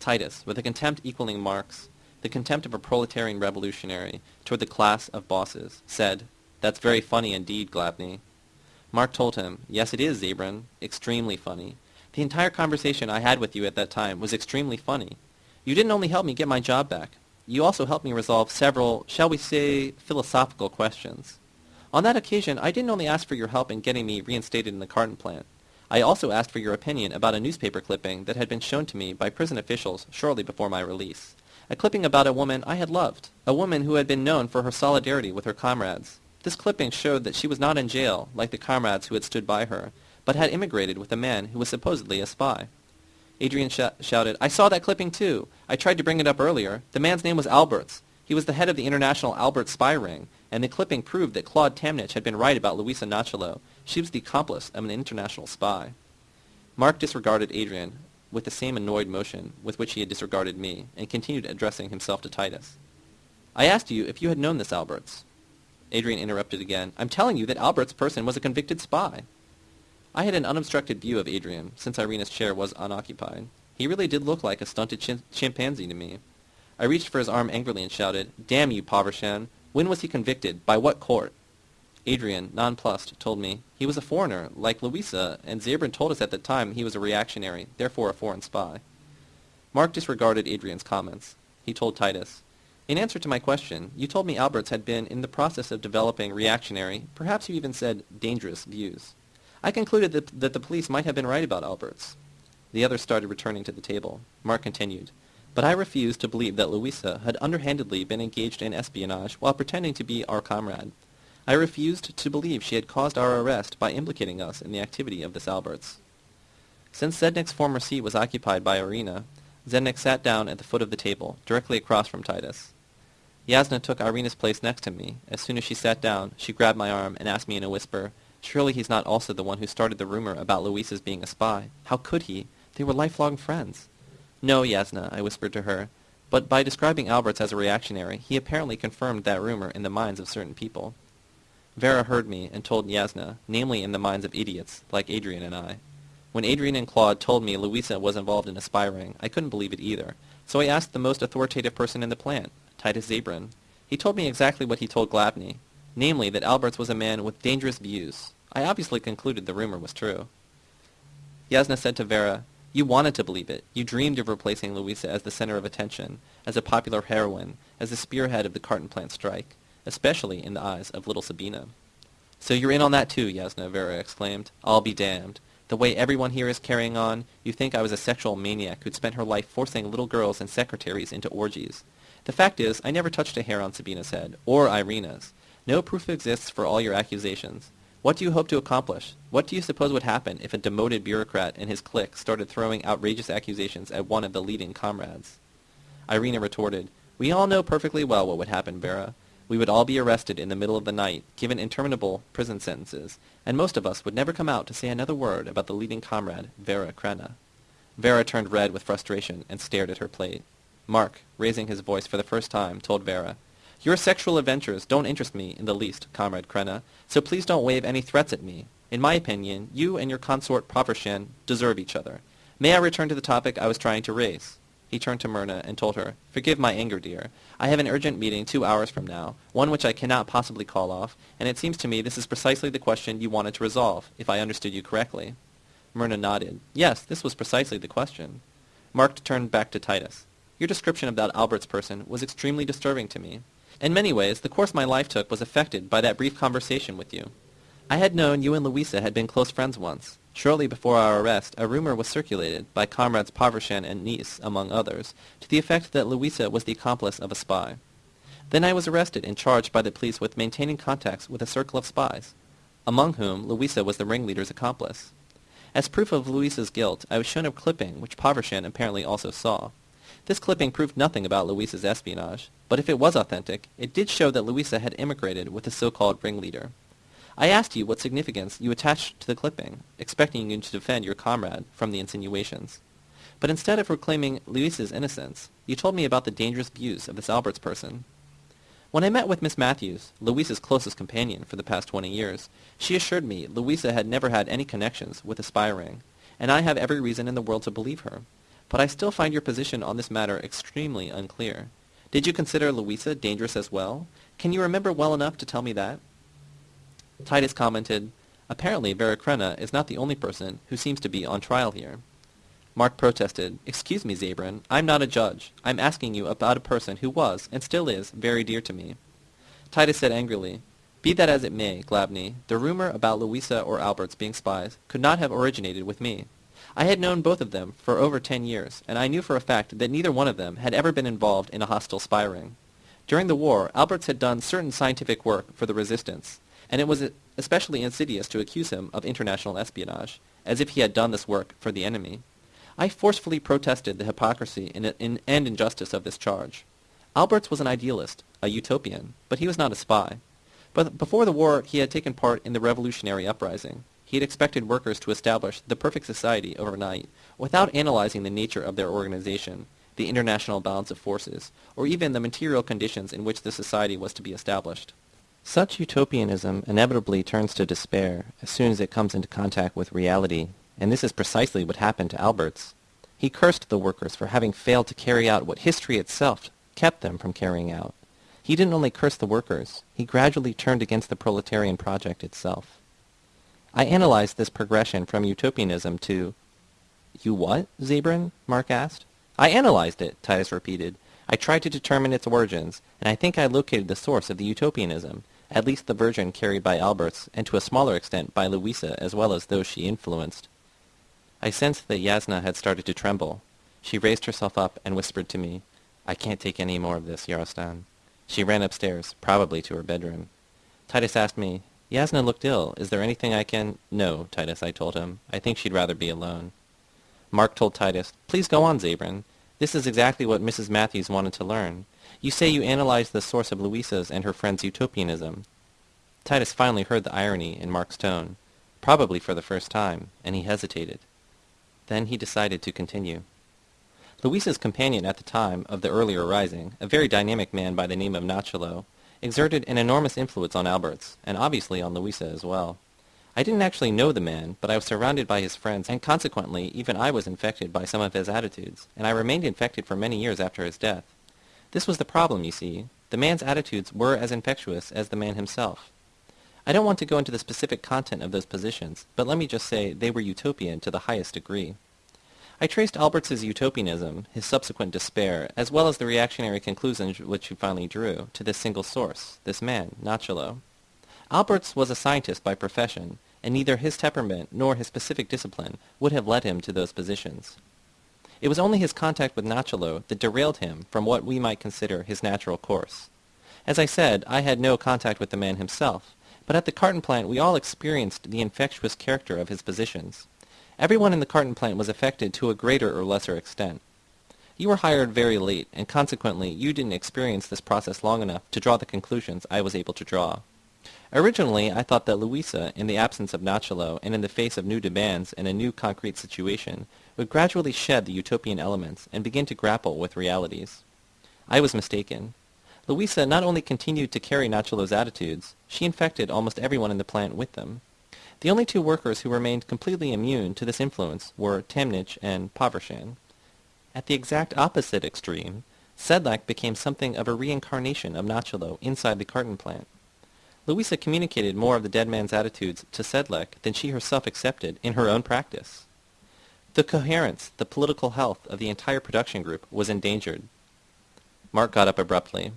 Titus, with a contempt equaling Mark's, the contempt of a proletarian revolutionary toward the class of bosses, said, That's very funny indeed, Glavny. Mark told him, Yes, it is, Zabran. Extremely funny. The entire conversation I had with you at that time was extremely funny. You didn't only help me get my job back. You also helped me resolve several, shall we say, philosophical questions. On that occasion, I didn't only ask for your help in getting me reinstated in the carton plant. I also asked for your opinion about a newspaper clipping that had been shown to me by prison officials shortly before my release. A clipping about a woman I had loved, a woman who had been known for her solidarity with her comrades. This clipping showed that she was not in jail, like the comrades who had stood by her, but had immigrated with a man who was supposedly a spy. Adrian sh shouted, I saw that clipping too. I tried to bring it up earlier. The man's name was Alberts. He was the head of the international Albert spy ring, and the clipping proved that Claude Tamnich had been right about Louisa Nachalo. She was the accomplice of an international spy. Mark disregarded Adrian with the same annoyed motion with which he had disregarded me, and continued addressing himself to Titus. I asked you if you had known this Alberts. Adrian interrupted again. I'm telling you that Albert's person was a convicted spy. I had an unobstructed view of Adrian, since Irina's chair was unoccupied. He really did look like a stunted chim chimpanzee to me. I reached for his arm angrily and shouted, Damn you, Povrshan! When was he convicted? By what court? Adrian, nonplussed, told me he was a foreigner, like Louisa, and Zabran told us at the time he was a reactionary, therefore a foreign spy. Mark disregarded Adrian's comments. He told Titus, In answer to my question, you told me Alberts had been in the process of developing reactionary, perhaps you even said dangerous, views. I concluded that, that the police might have been right about Alberts. The others started returning to the table. Mark continued, but I refused to believe that Louisa had underhandedly been engaged in espionage while pretending to be our comrade. I refused to believe she had caused our arrest by implicating us in the activity of the Alberts. Since Zednik's former seat was occupied by Irina, Zednik sat down at the foot of the table, directly across from Titus. Yasna took Irina's place next to me. As soon as she sat down, she grabbed my arm and asked me in a whisper, Surely he's not also the one who started the rumor about Luisa's being a spy. How could he? They were lifelong friends. No, Yasna, I whispered to her, but by describing Alberts as a reactionary, he apparently confirmed that rumor in the minds of certain people. Vera heard me and told Yasna, namely in the minds of idiots, like Adrian and I. When Adrian and Claude told me Louisa was involved in a spy ring, I couldn't believe it either, so I asked the most authoritative person in the plant, Titus Zabran. He told me exactly what he told Glavny, namely that Alberts was a man with dangerous views. I obviously concluded the rumor was true. Yasna said to Vera, You wanted to believe it. You dreamed of replacing Louisa as the center of attention, as a popular heroine, as the spearhead of the carton plant strike, especially in the eyes of little Sabina. So you're in on that too, Yasna, Vera exclaimed. I'll be damned. The way everyone here is carrying on, you think I was a sexual maniac who'd spent her life forcing little girls and secretaries into orgies. The fact is, I never touched a hair on Sabina's head, or Irina's. No proof exists for all your accusations. What do you hope to accomplish? What do you suppose would happen if a demoted bureaucrat and his clique started throwing outrageous accusations at one of the leading comrades? Irina retorted, We all know perfectly well what would happen, Vera. We would all be arrested in the middle of the night, given interminable prison sentences, and most of us would never come out to say another word about the leading comrade, Vera Crena. Vera turned red with frustration and stared at her plate. Mark, raising his voice for the first time, told Vera, Your sexual adventures don't interest me in the least, Comrade Crena, so please don't wave any threats at me. In my opinion, you and your consort Povrshan deserve each other. May I return to the topic I was trying to raise? He turned to Myrna and told her, Forgive my anger, dear. I have an urgent meeting two hours from now, one which I cannot possibly call off, and it seems to me this is precisely the question you wanted to resolve, if I understood you correctly. Myrna nodded. Yes, this was precisely the question. Mark turned back to Titus. Your description of that Alberts person was extremely disturbing to me. In many ways, the course my life took was affected by that brief conversation with you. I had known you and Louisa had been close friends once. Shortly before our arrest, a rumor was circulated, by comrades Povrshan and Nice, among others, to the effect that Louisa was the accomplice of a spy. Then I was arrested and charged by the police with maintaining contacts with a circle of spies, among whom Louisa was the ringleader's accomplice. As proof of Louisa's guilt, I was shown a clipping which Povrshan apparently also saw. This clipping proved nothing about Louisa's espionage, but if it was authentic, it did show that Louisa had immigrated with the so-called ringleader. I asked you what significance you attached to the clipping, expecting you to defend your comrade from the insinuations. But instead of proclaiming Louisa's innocence, you told me about the dangerous views of this Alberts person. When I met with Miss Matthews, Louisa's closest companion for the past twenty years, she assured me Louisa had never had any connections with a spy ring, and I have every reason in the world to believe her. But I still find your position on this matter extremely unclear. Did you consider Louisa dangerous as well? Can you remember well enough to tell me that? Titus commented, Apparently Vera Crena is not the only person who seems to be on trial here. Mark protested, Excuse me, Zabran, I'm not a judge. I'm asking you about a person who was, and still is, very dear to me. Titus said angrily, Be that as it may, Glavny, the rumor about Louisa or Alberts being spies could not have originated with me. I had known both of them for over ten years, and I knew for a fact that neither one of them had ever been involved in a hostile spy ring. During the war, Alberts had done certain scientific work for the resistance, and it was especially insidious to accuse him of international espionage, as if he had done this work for the enemy. I forcefully protested the hypocrisy and injustice of this charge. Alberts was an idealist, a utopian, but he was not a spy. But before the war, he had taken part in the revolutionary uprising. He had expected workers to establish the perfect society overnight, without analyzing the nature of their organization, the international balance of forces, or even the material conditions in which the society was to be established. Such utopianism inevitably turns to despair as soon as it comes into contact with reality, and this is precisely what happened to Alberts. He cursed the workers for having failed to carry out what history itself kept them from carrying out. He didn't only curse the workers, he gradually turned against the proletarian project itself. I analyzed this progression from utopianism to... You what, Zabran? Mark asked. I analyzed it, Titus repeated. I tried to determine its origins, and I think I located the source of the utopianism, at least the version carried by Alberts, and to a smaller extent by Louisa as well as those she influenced. I sensed that Yasna had started to tremble. She raised herself up and whispered to me, I can't take any more of this, Yarostan. She ran upstairs, probably to her bedroom. Titus asked me, Yasna looked ill. Is there anything I can... No, Titus, I told him. I think she'd rather be alone. Mark told Titus, Please go on, Zabran. This is exactly what Mrs. Matthews wanted to learn. You say you analyzed the source of Louisa's and her friend's utopianism. Titus finally heard the irony in Mark's tone, probably for the first time, and he hesitated. Then he decided to continue. Louisa's companion at the time of the earlier rising, a very dynamic man by the name of Nachalo, exerted an enormous influence on Alberts, and obviously on Louisa as well. I didn't actually know the man, but I was surrounded by his friends, and consequently even I was infected by some of his attitudes, and I remained infected for many years after his death. This was the problem, you see. The man's attitudes were as infectious as the man himself. I don't want to go into the specific content of those positions, but let me just say they were utopian to the highest degree. I traced Alberts's utopianism, his subsequent despair, as well as the reactionary conclusions which he finally drew, to this single source, this man, Nachalo. Alberts was a scientist by profession, and neither his temperament nor his specific discipline would have led him to those positions. It was only his contact with Nachalo that derailed him from what we might consider his natural course. As I said, I had no contact with the man himself, but at the carton plant we all experienced the infectious character of his positions. Everyone in the carton plant was affected to a greater or lesser extent. You were hired very late, and consequently you didn't experience this process long enough to draw the conclusions I was able to draw. Originally, I thought that Louisa, in the absence of Nachalo and in the face of new demands and a new concrete situation, would gradually shed the utopian elements and begin to grapple with realities. I was mistaken. Louisa not only continued to carry Nachalo's attitudes, she infected almost everyone in the plant with them. The only two workers who remained completely immune to this influence were Tamnich and Povrshan. At the exact opposite extreme, Sedlak became something of a reincarnation of Nachalo inside the carton plant. Louisa communicated more of the dead man's attitudes to Sedlak than she herself accepted in her own practice. The coherence, the political health of the entire production group was endangered. Mark got up abruptly.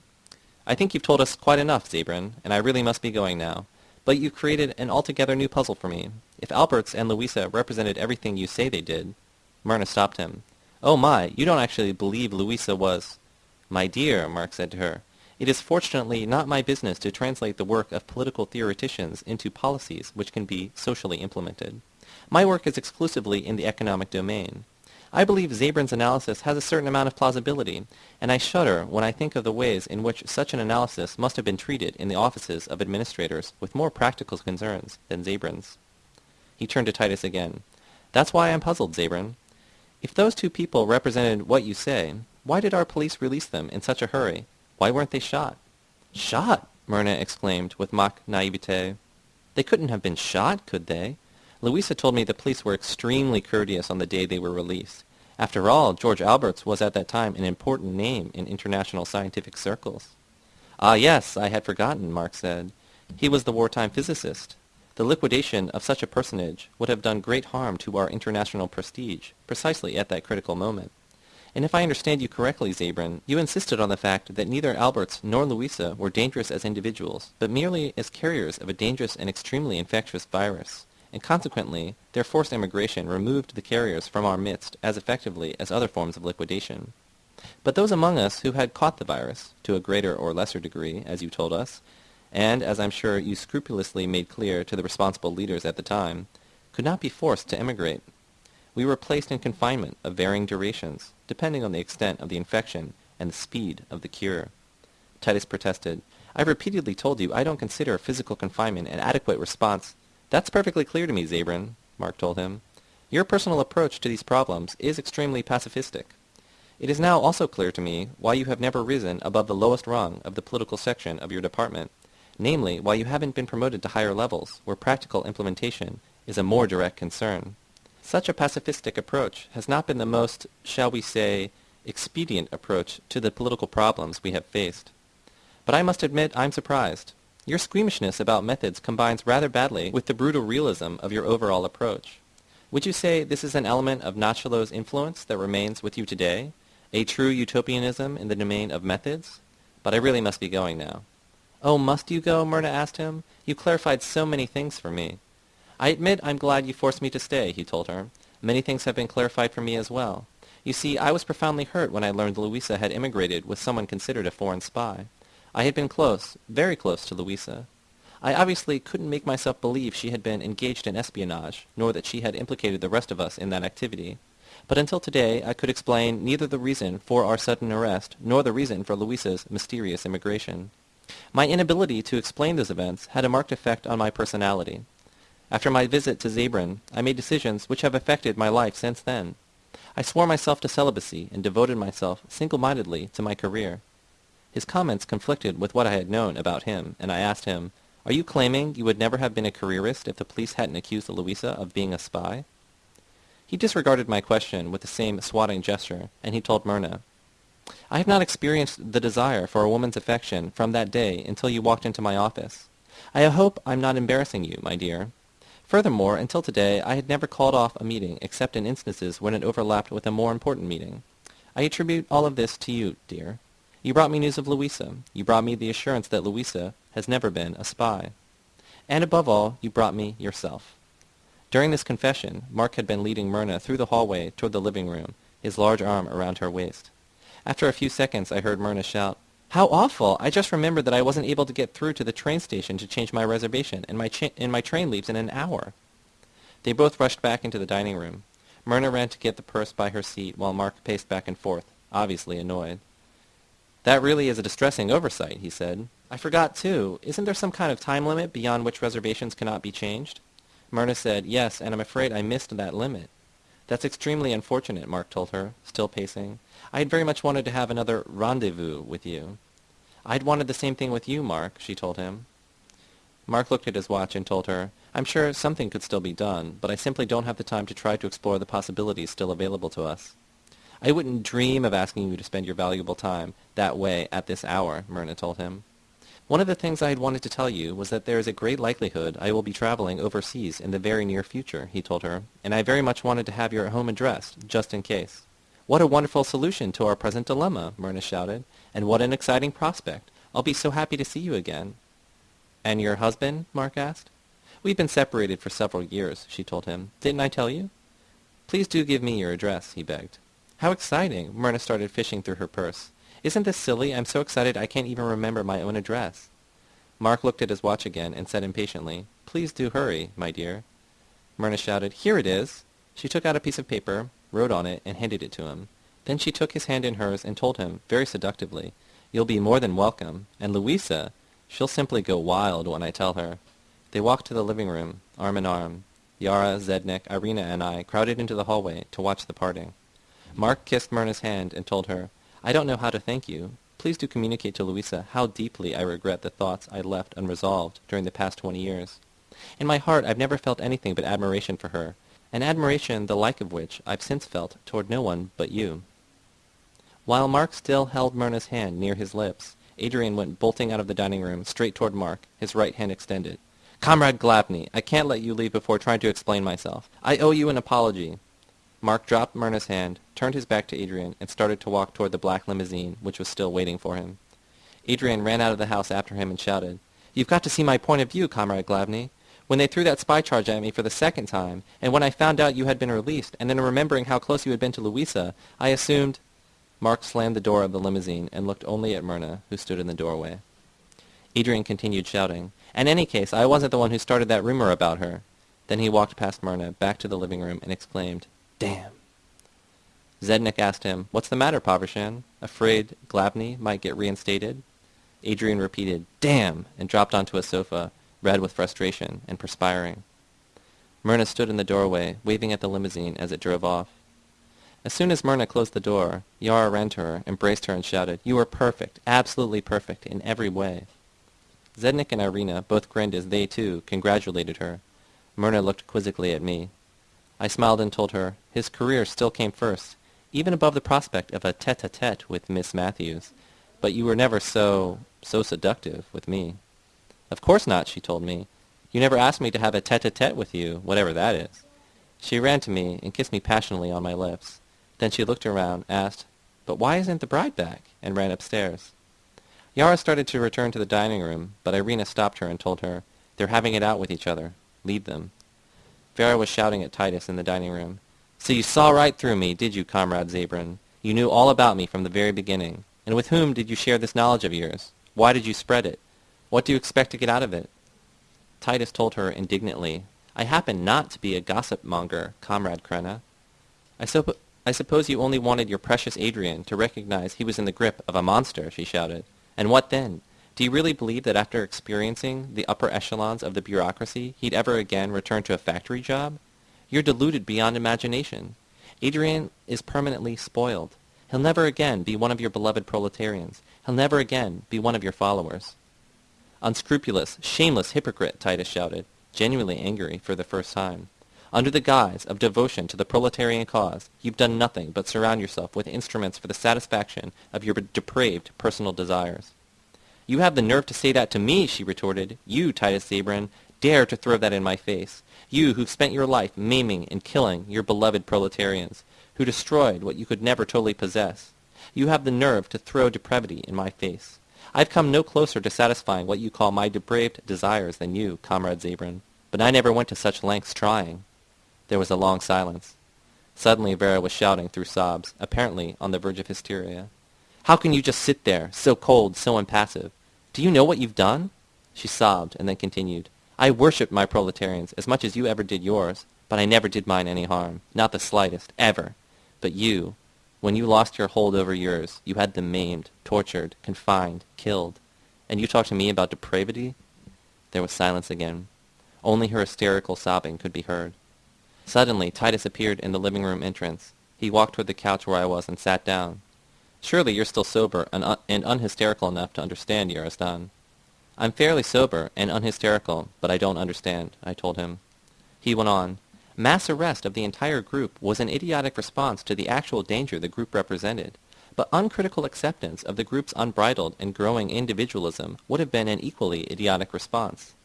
I think you've told us quite enough, Zabran, and I really must be going now. But you've created an altogether new puzzle for me. If Alberts and Louisa represented everything you say they did... Myrna stopped him. Oh my, you don't actually believe Louisa was... My dear, Mark said to her, it is fortunately not my business to translate the work of political theoreticians into policies which can be socially implemented. My work is exclusively in the economic domain. I believe Zabran's analysis has a certain amount of plausibility, and I shudder when I think of the ways in which such an analysis must have been treated in the offices of administrators with more practical concerns than Zabran's. He turned to Titus again. That's why I'm puzzled, Zabran. If those two people represented what you say, why did our police release them in such a hurry? Why weren't they shot? Shot? Myrna exclaimed with mock naivete. They couldn't have been shot, could they? Louisa told me the police were extremely courteous on the day they were released. After all, George Alberts was at that time an important name in international scientific circles. Ah, yes, I had forgotten, Mark said. He was the wartime physicist. The liquidation of such a personage would have done great harm to our international prestige, precisely at that critical moment. And if I understand you correctly, Zabran, you insisted on the fact that neither Alberts nor Louisa were dangerous as individuals, but merely as carriers of a dangerous and extremely infectious virus. And consequently, their forced emigration removed the carriers from our midst as effectively as other forms of liquidation. But those among us who had caught the virus, to a greater or lesser degree, as you told us, and as I'm sure you scrupulously made clear to the responsible leaders at the time, could not be forced to emigrate. We were placed in confinement of varying durations, depending on the extent of the infection and the speed of the cure. Titus protested. I've repeatedly told you I don't consider physical confinement an adequate response. That's perfectly clear to me, Zabran, Mark told him. Your personal approach to these problems is extremely pacifistic. It is now also clear to me why you have never risen above the lowest rung of the political section of your department, namely why you haven't been promoted to higher levels, where practical implementation is a more direct concern. Such a pacifistic approach has not been the most, shall we say, expedient approach to the political problems we have faced. But I must admit I'm surprised. Your squeamishness about methods combines rather badly with the brutal realism of your overall approach. Would you say this is an element of Nachalo's influence that remains with you today? A true utopianism in the domain of methods? But I really must be going now. Oh, must you go? Myrna asked him. You clarified so many things for me. I admit I'm glad you forced me to stay, he told her. Many things have been clarified for me as well. You see, I was profoundly hurt when I learned Louisa had immigrated with someone considered a foreign spy. I had been close, very close to Louisa. I obviously couldn't make myself believe she had been engaged in espionage, nor that she had implicated the rest of us in that activity. But until today I could explain neither the reason for our sudden arrest, nor the reason for Louisa's mysterious immigration. My inability to explain those events had a marked effect on my personality. After my visit to Zabran, I made decisions which have affected my life since then. I swore myself to celibacy and devoted myself single-mindedly to my career. His comments conflicted with what I had known about him, and I asked him, Are you claiming you would never have been a careerist if the police hadn't accused Louisa of being a spy? He disregarded my question with the same swatting gesture, and he told Myrna, I have not experienced the desire for a woman's affection from that day until you walked into my office. I hope I'm not embarrassing you, my dear. Furthermore, until today, I had never called off a meeting except in instances when it overlapped with a more important meeting. I attribute all of this to you, dear. You brought me news of Louisa. You brought me the assurance that Louisa has never been a spy. And above all, you brought me yourself. During this confession, Mark had been leading Myrna through the hallway toward the living room, his large arm around her waist. After a few seconds, I heard Myrna shout, How awful! I just remembered that I wasn't able to get through to the train station to change my reservation, and my, and my train leaves in an hour. They both rushed back into the dining room. Myrna ran to get the purse by her seat, while Mark paced back and forth, obviously annoyed. That really is a distressing oversight, he said. I forgot, too. Isn't there some kind of time limit beyond which reservations cannot be changed? Myrna said, Yes, and I'm afraid I missed that limit. That's extremely unfortunate, Mark told her, still pacing. I had very much wanted to have another rendezvous with you. I'd wanted the same thing with you, Mark, she told him. Mark looked at his watch and told her, I'm sure something could still be done, but I simply don't have the time to try to explore the possibilities still available to us. I wouldn't dream of asking you to spend your valuable time that way at this hour, Myrna told him. One of the things I had wanted to tell you was that there is a great likelihood I will be traveling overseas in the very near future, he told her, and I very much wanted to have your home address, just in case. What a wonderful solution to our present dilemma, Myrna shouted, and what an exciting prospect. I'll be so happy to see you again. And your husband? Mark asked. We've been separated for several years, she told him. Didn't I tell you? Please do give me your address, he begged. How exciting! Myrna started fishing through her purse. Isn't this silly? I'm so excited I can't even remember my own address. Mark looked at his watch again and said impatiently, Please do hurry, my dear. Myrna shouted, Here it is. She took out a piece of paper, wrote on it, and handed it to him. Then she took his hand in hers and told him, very seductively, You'll be more than welcome. And Louisa, she'll simply go wild when I tell her. They walked to the living room, arm in arm. Yara, Zednik, Irina, and I crowded into the hallway to watch the parting. Mark kissed Myrna's hand and told her, I don't know how to thank you. Please do communicate to Louisa how deeply I regret the thoughts I left unresolved during the past twenty years. In my heart I've never felt anything but admiration for her, an admiration the like of which I've since felt toward no one but you. While Mark still held Myrna's hand near his lips, Adrian went bolting out of the dining room, straight toward Mark, his right hand extended. Comrade Glavny, I can't let you leave before trying to explain myself. I owe you an apology. Mark dropped Myrna's hand, turned his back to Adrian, and started to walk toward the black limousine, which was still waiting for him. Adrian ran out of the house after him and shouted, You've got to see my point of view, Comrade Glavny. When they threw that spy charge at me for the second time, and when I found out you had been released, and then remembering how close you had been to Louisa, I assumed... Mark slammed the door of the limousine and looked only at Myrna, who stood in the doorway. Adrian continued shouting, In any case, I wasn't the one who started that rumor about her. Then he walked past Myrna, back to the living room, and exclaimed, Damn. Zednik asked him, What's the matter, Povrshan? Afraid Glavny might get reinstated? Adrian repeated, Damn, and dropped onto a sofa, red with frustration and perspiring. Myrna stood in the doorway, waving at the limousine as it drove off. As soon as Myrna closed the door, Yara ran to her, embraced her, and shouted, You are perfect, absolutely perfect, in every way. Zednik and Irina both grinned as they, too, congratulated her. Myrna looked quizzically at me. I smiled and told her, His career still came first, even above the prospect of a tete-a-tete with Miss Matthews. But you were never so, so seductive with me. Of course not, she told me. You never asked me to have a tete-a-tete with you, whatever that is. She ran to me and kissed me passionately on my lips. Then she looked around, asked, But why isn't the bride back? and ran upstairs. Yara started to return to the dining room, but Irina stopped her and told her, They're having it out with each other. Lead them. Vera was shouting at Titus in the dining room. So you saw right through me, did you, Comrade Zabran? You knew all about me from the very beginning. And with whom did you share this knowledge of yours? Why did you spread it? What do you expect to get out of it? Titus told her indignantly, I happen not to be a gossip monger, Comrade Krenna. I, supp- I suppose you only wanted your precious Adrian to recognize he was in the grip of a monster, she shouted. And what then? Do you really believe that after experiencing the upper echelons of the bureaucracy, he'd ever again return to a factory job? You're deluded beyond imagination. Adrian is permanently spoiled. He'll never again be one of your beloved proletarians. He'll never again be one of your followers. Unscrupulous, shameless hypocrite, Titus shouted, genuinely angry for the first time. Under the guise of devotion to the proletarian cause, you've done nothing but surround yourself with instruments for the satisfaction of your depraved personal desires. You have the nerve to say that to me, she retorted. You, Titus Zabran, dare to throw that in my face. You who've spent your life maiming and killing your beloved proletarians, who destroyed what you could never totally possess. You have the nerve to throw depravity in my face. I've come no closer to satisfying what you call my depraved desires than you, Comrade Zabran. But I never went to such lengths trying. There was a long silence. Suddenly Vera was shouting through sobs, apparently on the verge of hysteria. How can you just sit there, so cold, so impassive? Do you know what you've done? She sobbed and then continued. I worshipped my proletarians as much as you ever did yours, but I never did mine any harm, not the slightest, ever. But you, when you lost your hold over yours, you had them maimed, tortured, confined, killed. And you talk to me about depravity? There was silence again. Only her hysterical sobbing could be heard. Suddenly, Titus appeared in the living room entrance. He walked toward the couch where I was and sat down. Surely you're still sober and, un- and unhysterical enough to understand, Yarostan. I'm fairly sober and unhysterical, but I don't understand, I told him. He went on. Mass arrest of the entire group was an idiotic response to the actual danger the group represented, but uncritical acceptance of the group's unbridled and growing individualism would have been an equally idiotic response.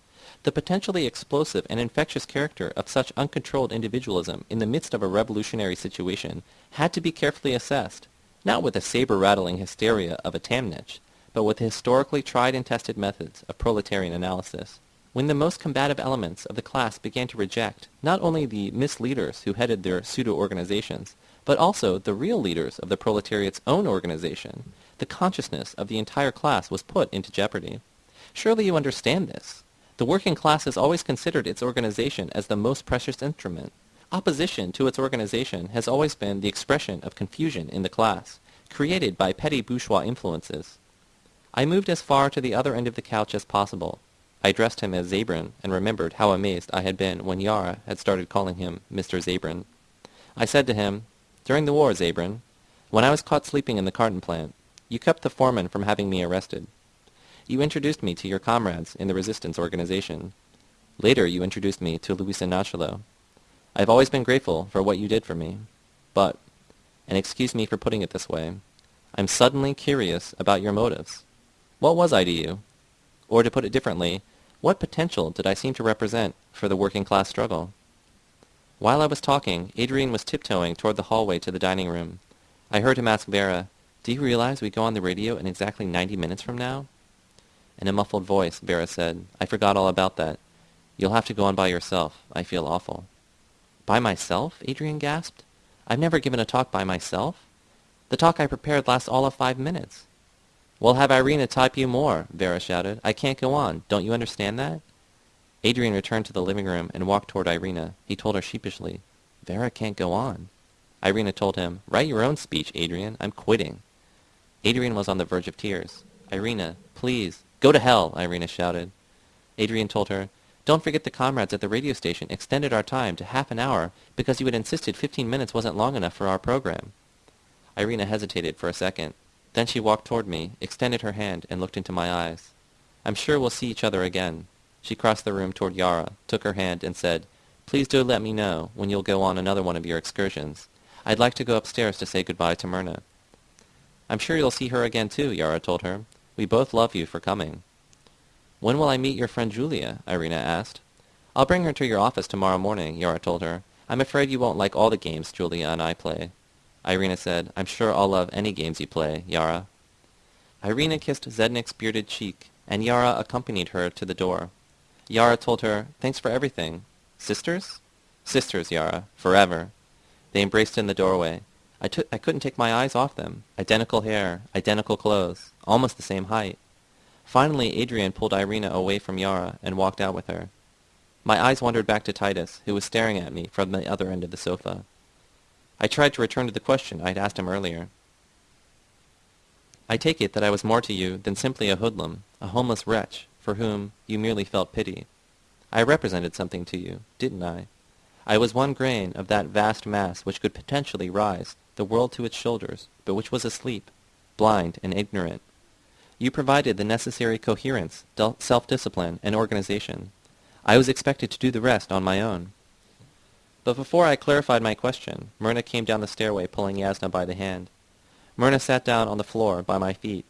The potentially explosive and infectious character of such uncontrolled individualism in the midst of a revolutionary situation had to be carefully assessed, not with the saber-rattling hysteria of a Tamnich, but with the historically tried and tested methods of proletarian analysis. When the most combative elements of the class began to reject not only the misleaders who headed their pseudo-organizations, but also the real leaders of the proletariat's own organization, the consciousness of the entire class was put into jeopardy. Surely you understand this. The working class has always considered its organization as the most precious instrument. Opposition to its organization has always been the expression of confusion in the class, created by petty bourgeois influences. I moved as far to the other end of the couch as possible. I addressed him as Zabran, and remembered how amazed I had been when Yara had started calling him Mr. Zabran. I said to him, During the war, Zabran, when I was caught sleeping in the carton plant, you kept the foreman from having me arrested. You introduced me to your comrades in the resistance organization. Later you introduced me to Luisa Nachalo. I have always been grateful for what you did for me. But, and excuse me for putting it this way, I'm suddenly curious about your motives. What was I to you? Or to put it differently, what potential did I seem to represent for the working class struggle? While I was talking, Adrian was tiptoeing toward the hallway to the dining room. I heard him ask Vera, Do you realize we go on the radio in exactly 90 minutes from now? In a muffled voice, Vera said, I forgot all about that. You'll have to go on by yourself. I feel awful. By myself? Adrian gasped. I've never given a talk by myself. The talk I prepared lasts all of five minutes. We'll have Irina type you more, Vera shouted. I can't go on. Don't you understand that? Adrian returned to the living room and walked toward Irina. He told her sheepishly, Vera can't go on. Irina told him, Write your own speech, Adrian. I'm quitting. Adrian was on the verge of tears. Irina, please. Go to hell, Irina shouted. Adrian told her, Don't forget the comrades at the radio station extended our time to half an hour because you had insisted fifteen minutes wasn't long enough for our program. Irina hesitated for a second. Then she walked toward me, extended her hand, and looked into my eyes. I'm sure we'll see each other again. She crossed the room toward Yara, took her hand, and said, Please do let me know when you'll go on another one of your excursions. I'd like to go upstairs to say goodbye to Myrna. I'm sure you'll see her again too, Yara told her. We both love you for coming. When will I meet your friend Julia? Irina asked. I'll bring her to your office tomorrow morning, Yara told her. I'm afraid you won't like all the games Julia and I play. Irina said, I'm sure I'll love any games you play, Yara. Irina kissed Zednik's bearded cheek, and Yara accompanied her to the door. Yara told her, Thanks for everything. Sisters? Sisters, Yara. Forever. They embraced in the doorway. I, took, I couldn't take my eyes off them. Identical hair, identical clothes, almost the same height. Finally, Adrian pulled Irina away from Yara and walked out with her. My eyes wandered back to Titus, who was staring at me from the other end of the sofa. I tried to return to the question I had asked him earlier. I take it that I was more to you than simply a hoodlum, a homeless wretch, for whom you merely felt pity. I represented something to you, didn't I? I was one grain of that vast mass which could potentially rise the world to its shoulders, but which was asleep, blind and ignorant. You provided the necessary coherence, self-discipline, and organization. I was expected to do the rest on my own. But before I clarified my question, Myrna came down the stairway pulling Yasna by the hand. Myrna sat down on the floor by my feet,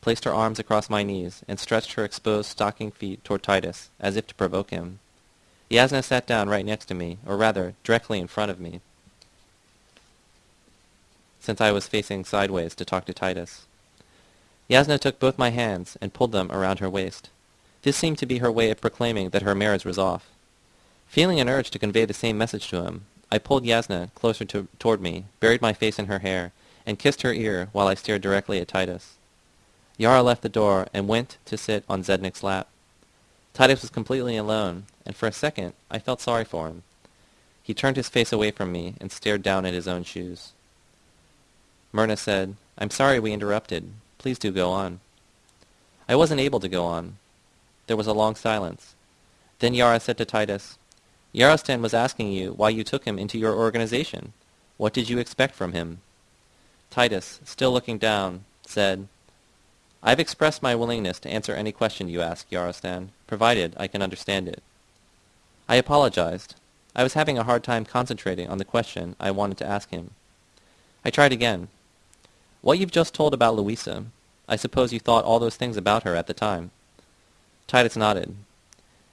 placed her arms across my knees, and stretched her exposed stocking feet toward Titus, as if to provoke him. Yasna sat down right next to me, or rather, directly in front of me, since I was facing sideways to talk to Titus. Yasna took both my hands and pulled them around her waist. This seemed to be her way of proclaiming that her marriage was off. Feeling an urge to convey the same message to him, I pulled Yasna closer to, toward me, buried my face in her hair, and kissed her ear while I stared directly at Titus. Yara left the door and went to sit on Zednik's lap. Titus was completely alone, and for a second I felt sorry for him. He turned his face away from me and stared down at his own shoes. Myrna said, I'm sorry we interrupted. Please do go on. I wasn't able to go on. There was a long silence. Then Yara said to Titus, Yarostan was asking you why you took him into your organization. What did you expect from him? Titus, still looking down, said, I've expressed my willingness to answer any question you ask, Yarostan, provided I can understand it. I apologized. I was having a hard time concentrating on the question I wanted to ask him. I tried again. What you've just told about Louisa, I suppose you thought all those things about her at the time. Titus nodded.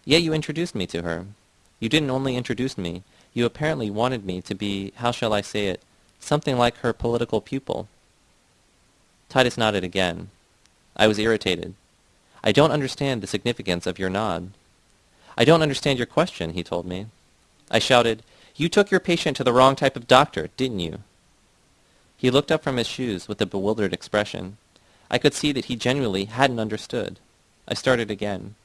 Yet you introduced me to her. You didn't only introduce me, you apparently wanted me to be, how shall I say it, something like her political pupil. Titus nodded again. I was irritated. I don't understand the significance of your nod. I don't understand your question, he told me. I shouted, You took your patient to the wrong type of doctor, didn't you? He looked up from his shoes with a bewildered expression. I could see that he genuinely hadn't understood. I started again.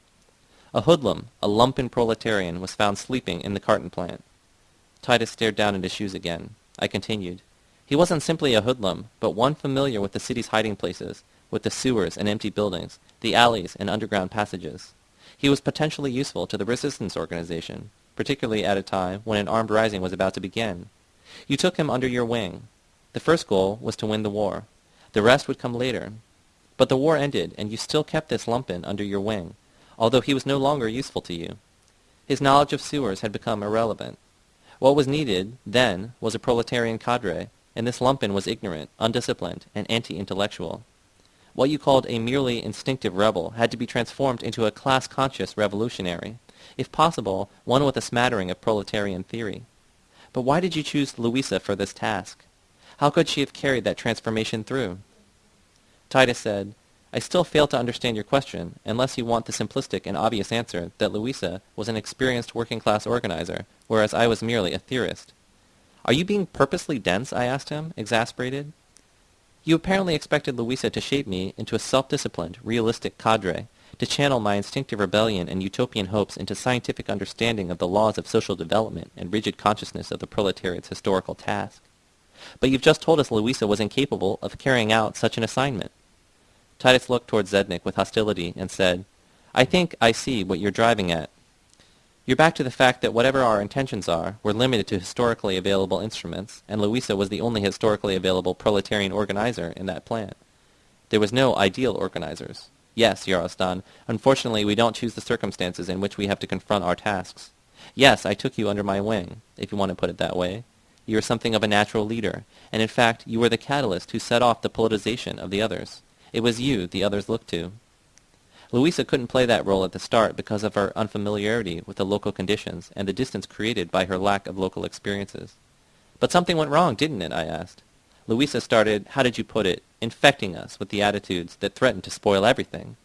A hoodlum, a lumpen proletarian, was found sleeping in the carton plant. Titus stared down at his shoes again. I continued. He wasn't simply a hoodlum, but one familiar with the city's hiding places, with the sewers and empty buildings, the alleys and underground passages. He was potentially useful to the resistance organization, particularly at a time when an armed rising was about to begin. You took him under your wing. The first goal was to win the war. The rest would come later. But the war ended, and you still kept this lumpen under your wing, although he was no longer useful to you. His knowledge of sewers had become irrelevant. What was needed, then, was a proletarian cadre, and this lumpen was ignorant, undisciplined, and anti-intellectual. What you called a merely instinctive rebel had to be transformed into a class-conscious revolutionary, if possible, one with a smattering of proletarian theory. But why did you choose Louisa for this task? How could she have carried that transformation through? Titus said, I still fail to understand your question, unless you want the simplistic and obvious answer that Louisa was an experienced working-class organizer, whereas I was merely a theorist. Are you being purposely dense? I asked him, exasperated. You apparently expected Louisa to shape me into a self-disciplined, realistic cadre, to channel my instinctive rebellion and utopian hopes into scientific understanding of the laws of social development and rigid consciousness of the proletariat's historical task. But you've just told us Louisa was incapable of carrying out such an assignment. Titus looked towards Zednik with hostility and said, I think I see what you're driving at. You're back to the fact that whatever our intentions are, we're limited to historically available instruments, and Louisa was the only historically available proletarian organizer in that plant. There was no ideal organizers. Yes, Yarostan, unfortunately we don't choose the circumstances in which we have to confront our tasks. Yes, I took you under my wing, if you want to put it that way. You are something of a natural leader, and in fact you were the catalyst who set off the politicization of the others. It was you the others looked to. Louisa couldn't play that role at the start because of her unfamiliarity with the local conditions and the distance created by her lack of local experiences. But something went wrong, didn't it? I asked. Louisa started, how did you put it, infecting us with the attitudes that threatened to spoil everything.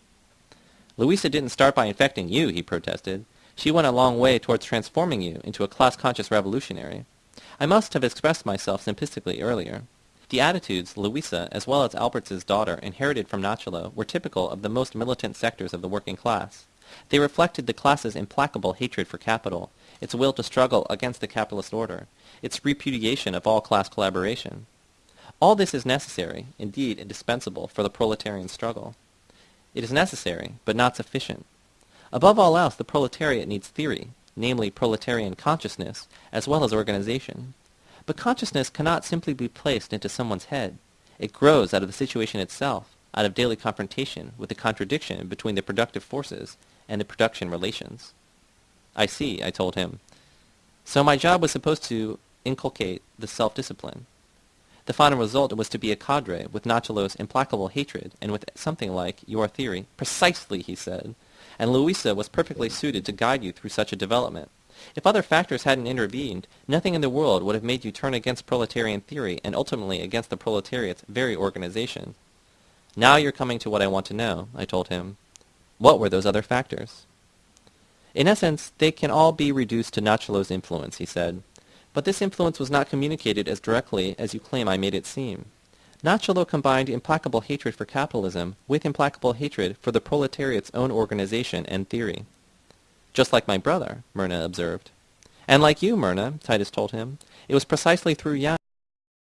Louisa didn't start by infecting you, he protested. She went a long way towards transforming you into a class-conscious revolutionary. I must have expressed myself simplistically earlier. The attitudes Louisa, as well as Albert's daughter, inherited from Nachalo were typical of the most militant sectors of the working class. They reflected the class's implacable hatred for capital, its will to struggle against the capitalist order, its repudiation of all class collaboration. All this is necessary, indeed indispensable, for the proletarian struggle. It is necessary, but not sufficient. Above all else, the proletariat needs theory, namely proletarian consciousness, as well as organization. But consciousness cannot simply be placed into someone's head. It grows out of the situation itself, out of daily confrontation with the contradiction between the productive forces and the production relations. I see, I told him. So my job was supposed to inculcate the self-discipline. The final result was to be a cadre with Nachalo's implacable hatred and with something like your theory. Precisely, he said. And Louisa was perfectly suited to guide you through such a development. If other factors hadn't intervened, nothing in the world would have made you turn against proletarian theory and ultimately against the proletariat's very organization. Now you're coming to what I want to know, I told him. What were those other factors? In essence, they can all be reduced to Nachalo's influence, he said. But this influence was not communicated as directly as you claim I made it seem. Nachalo combined implacable hatred for capitalism with implacable hatred for the proletariat's own organization and theory. Just like my brother, Myrna observed. And like you, Myrna, Titus told him. It was precisely through Jan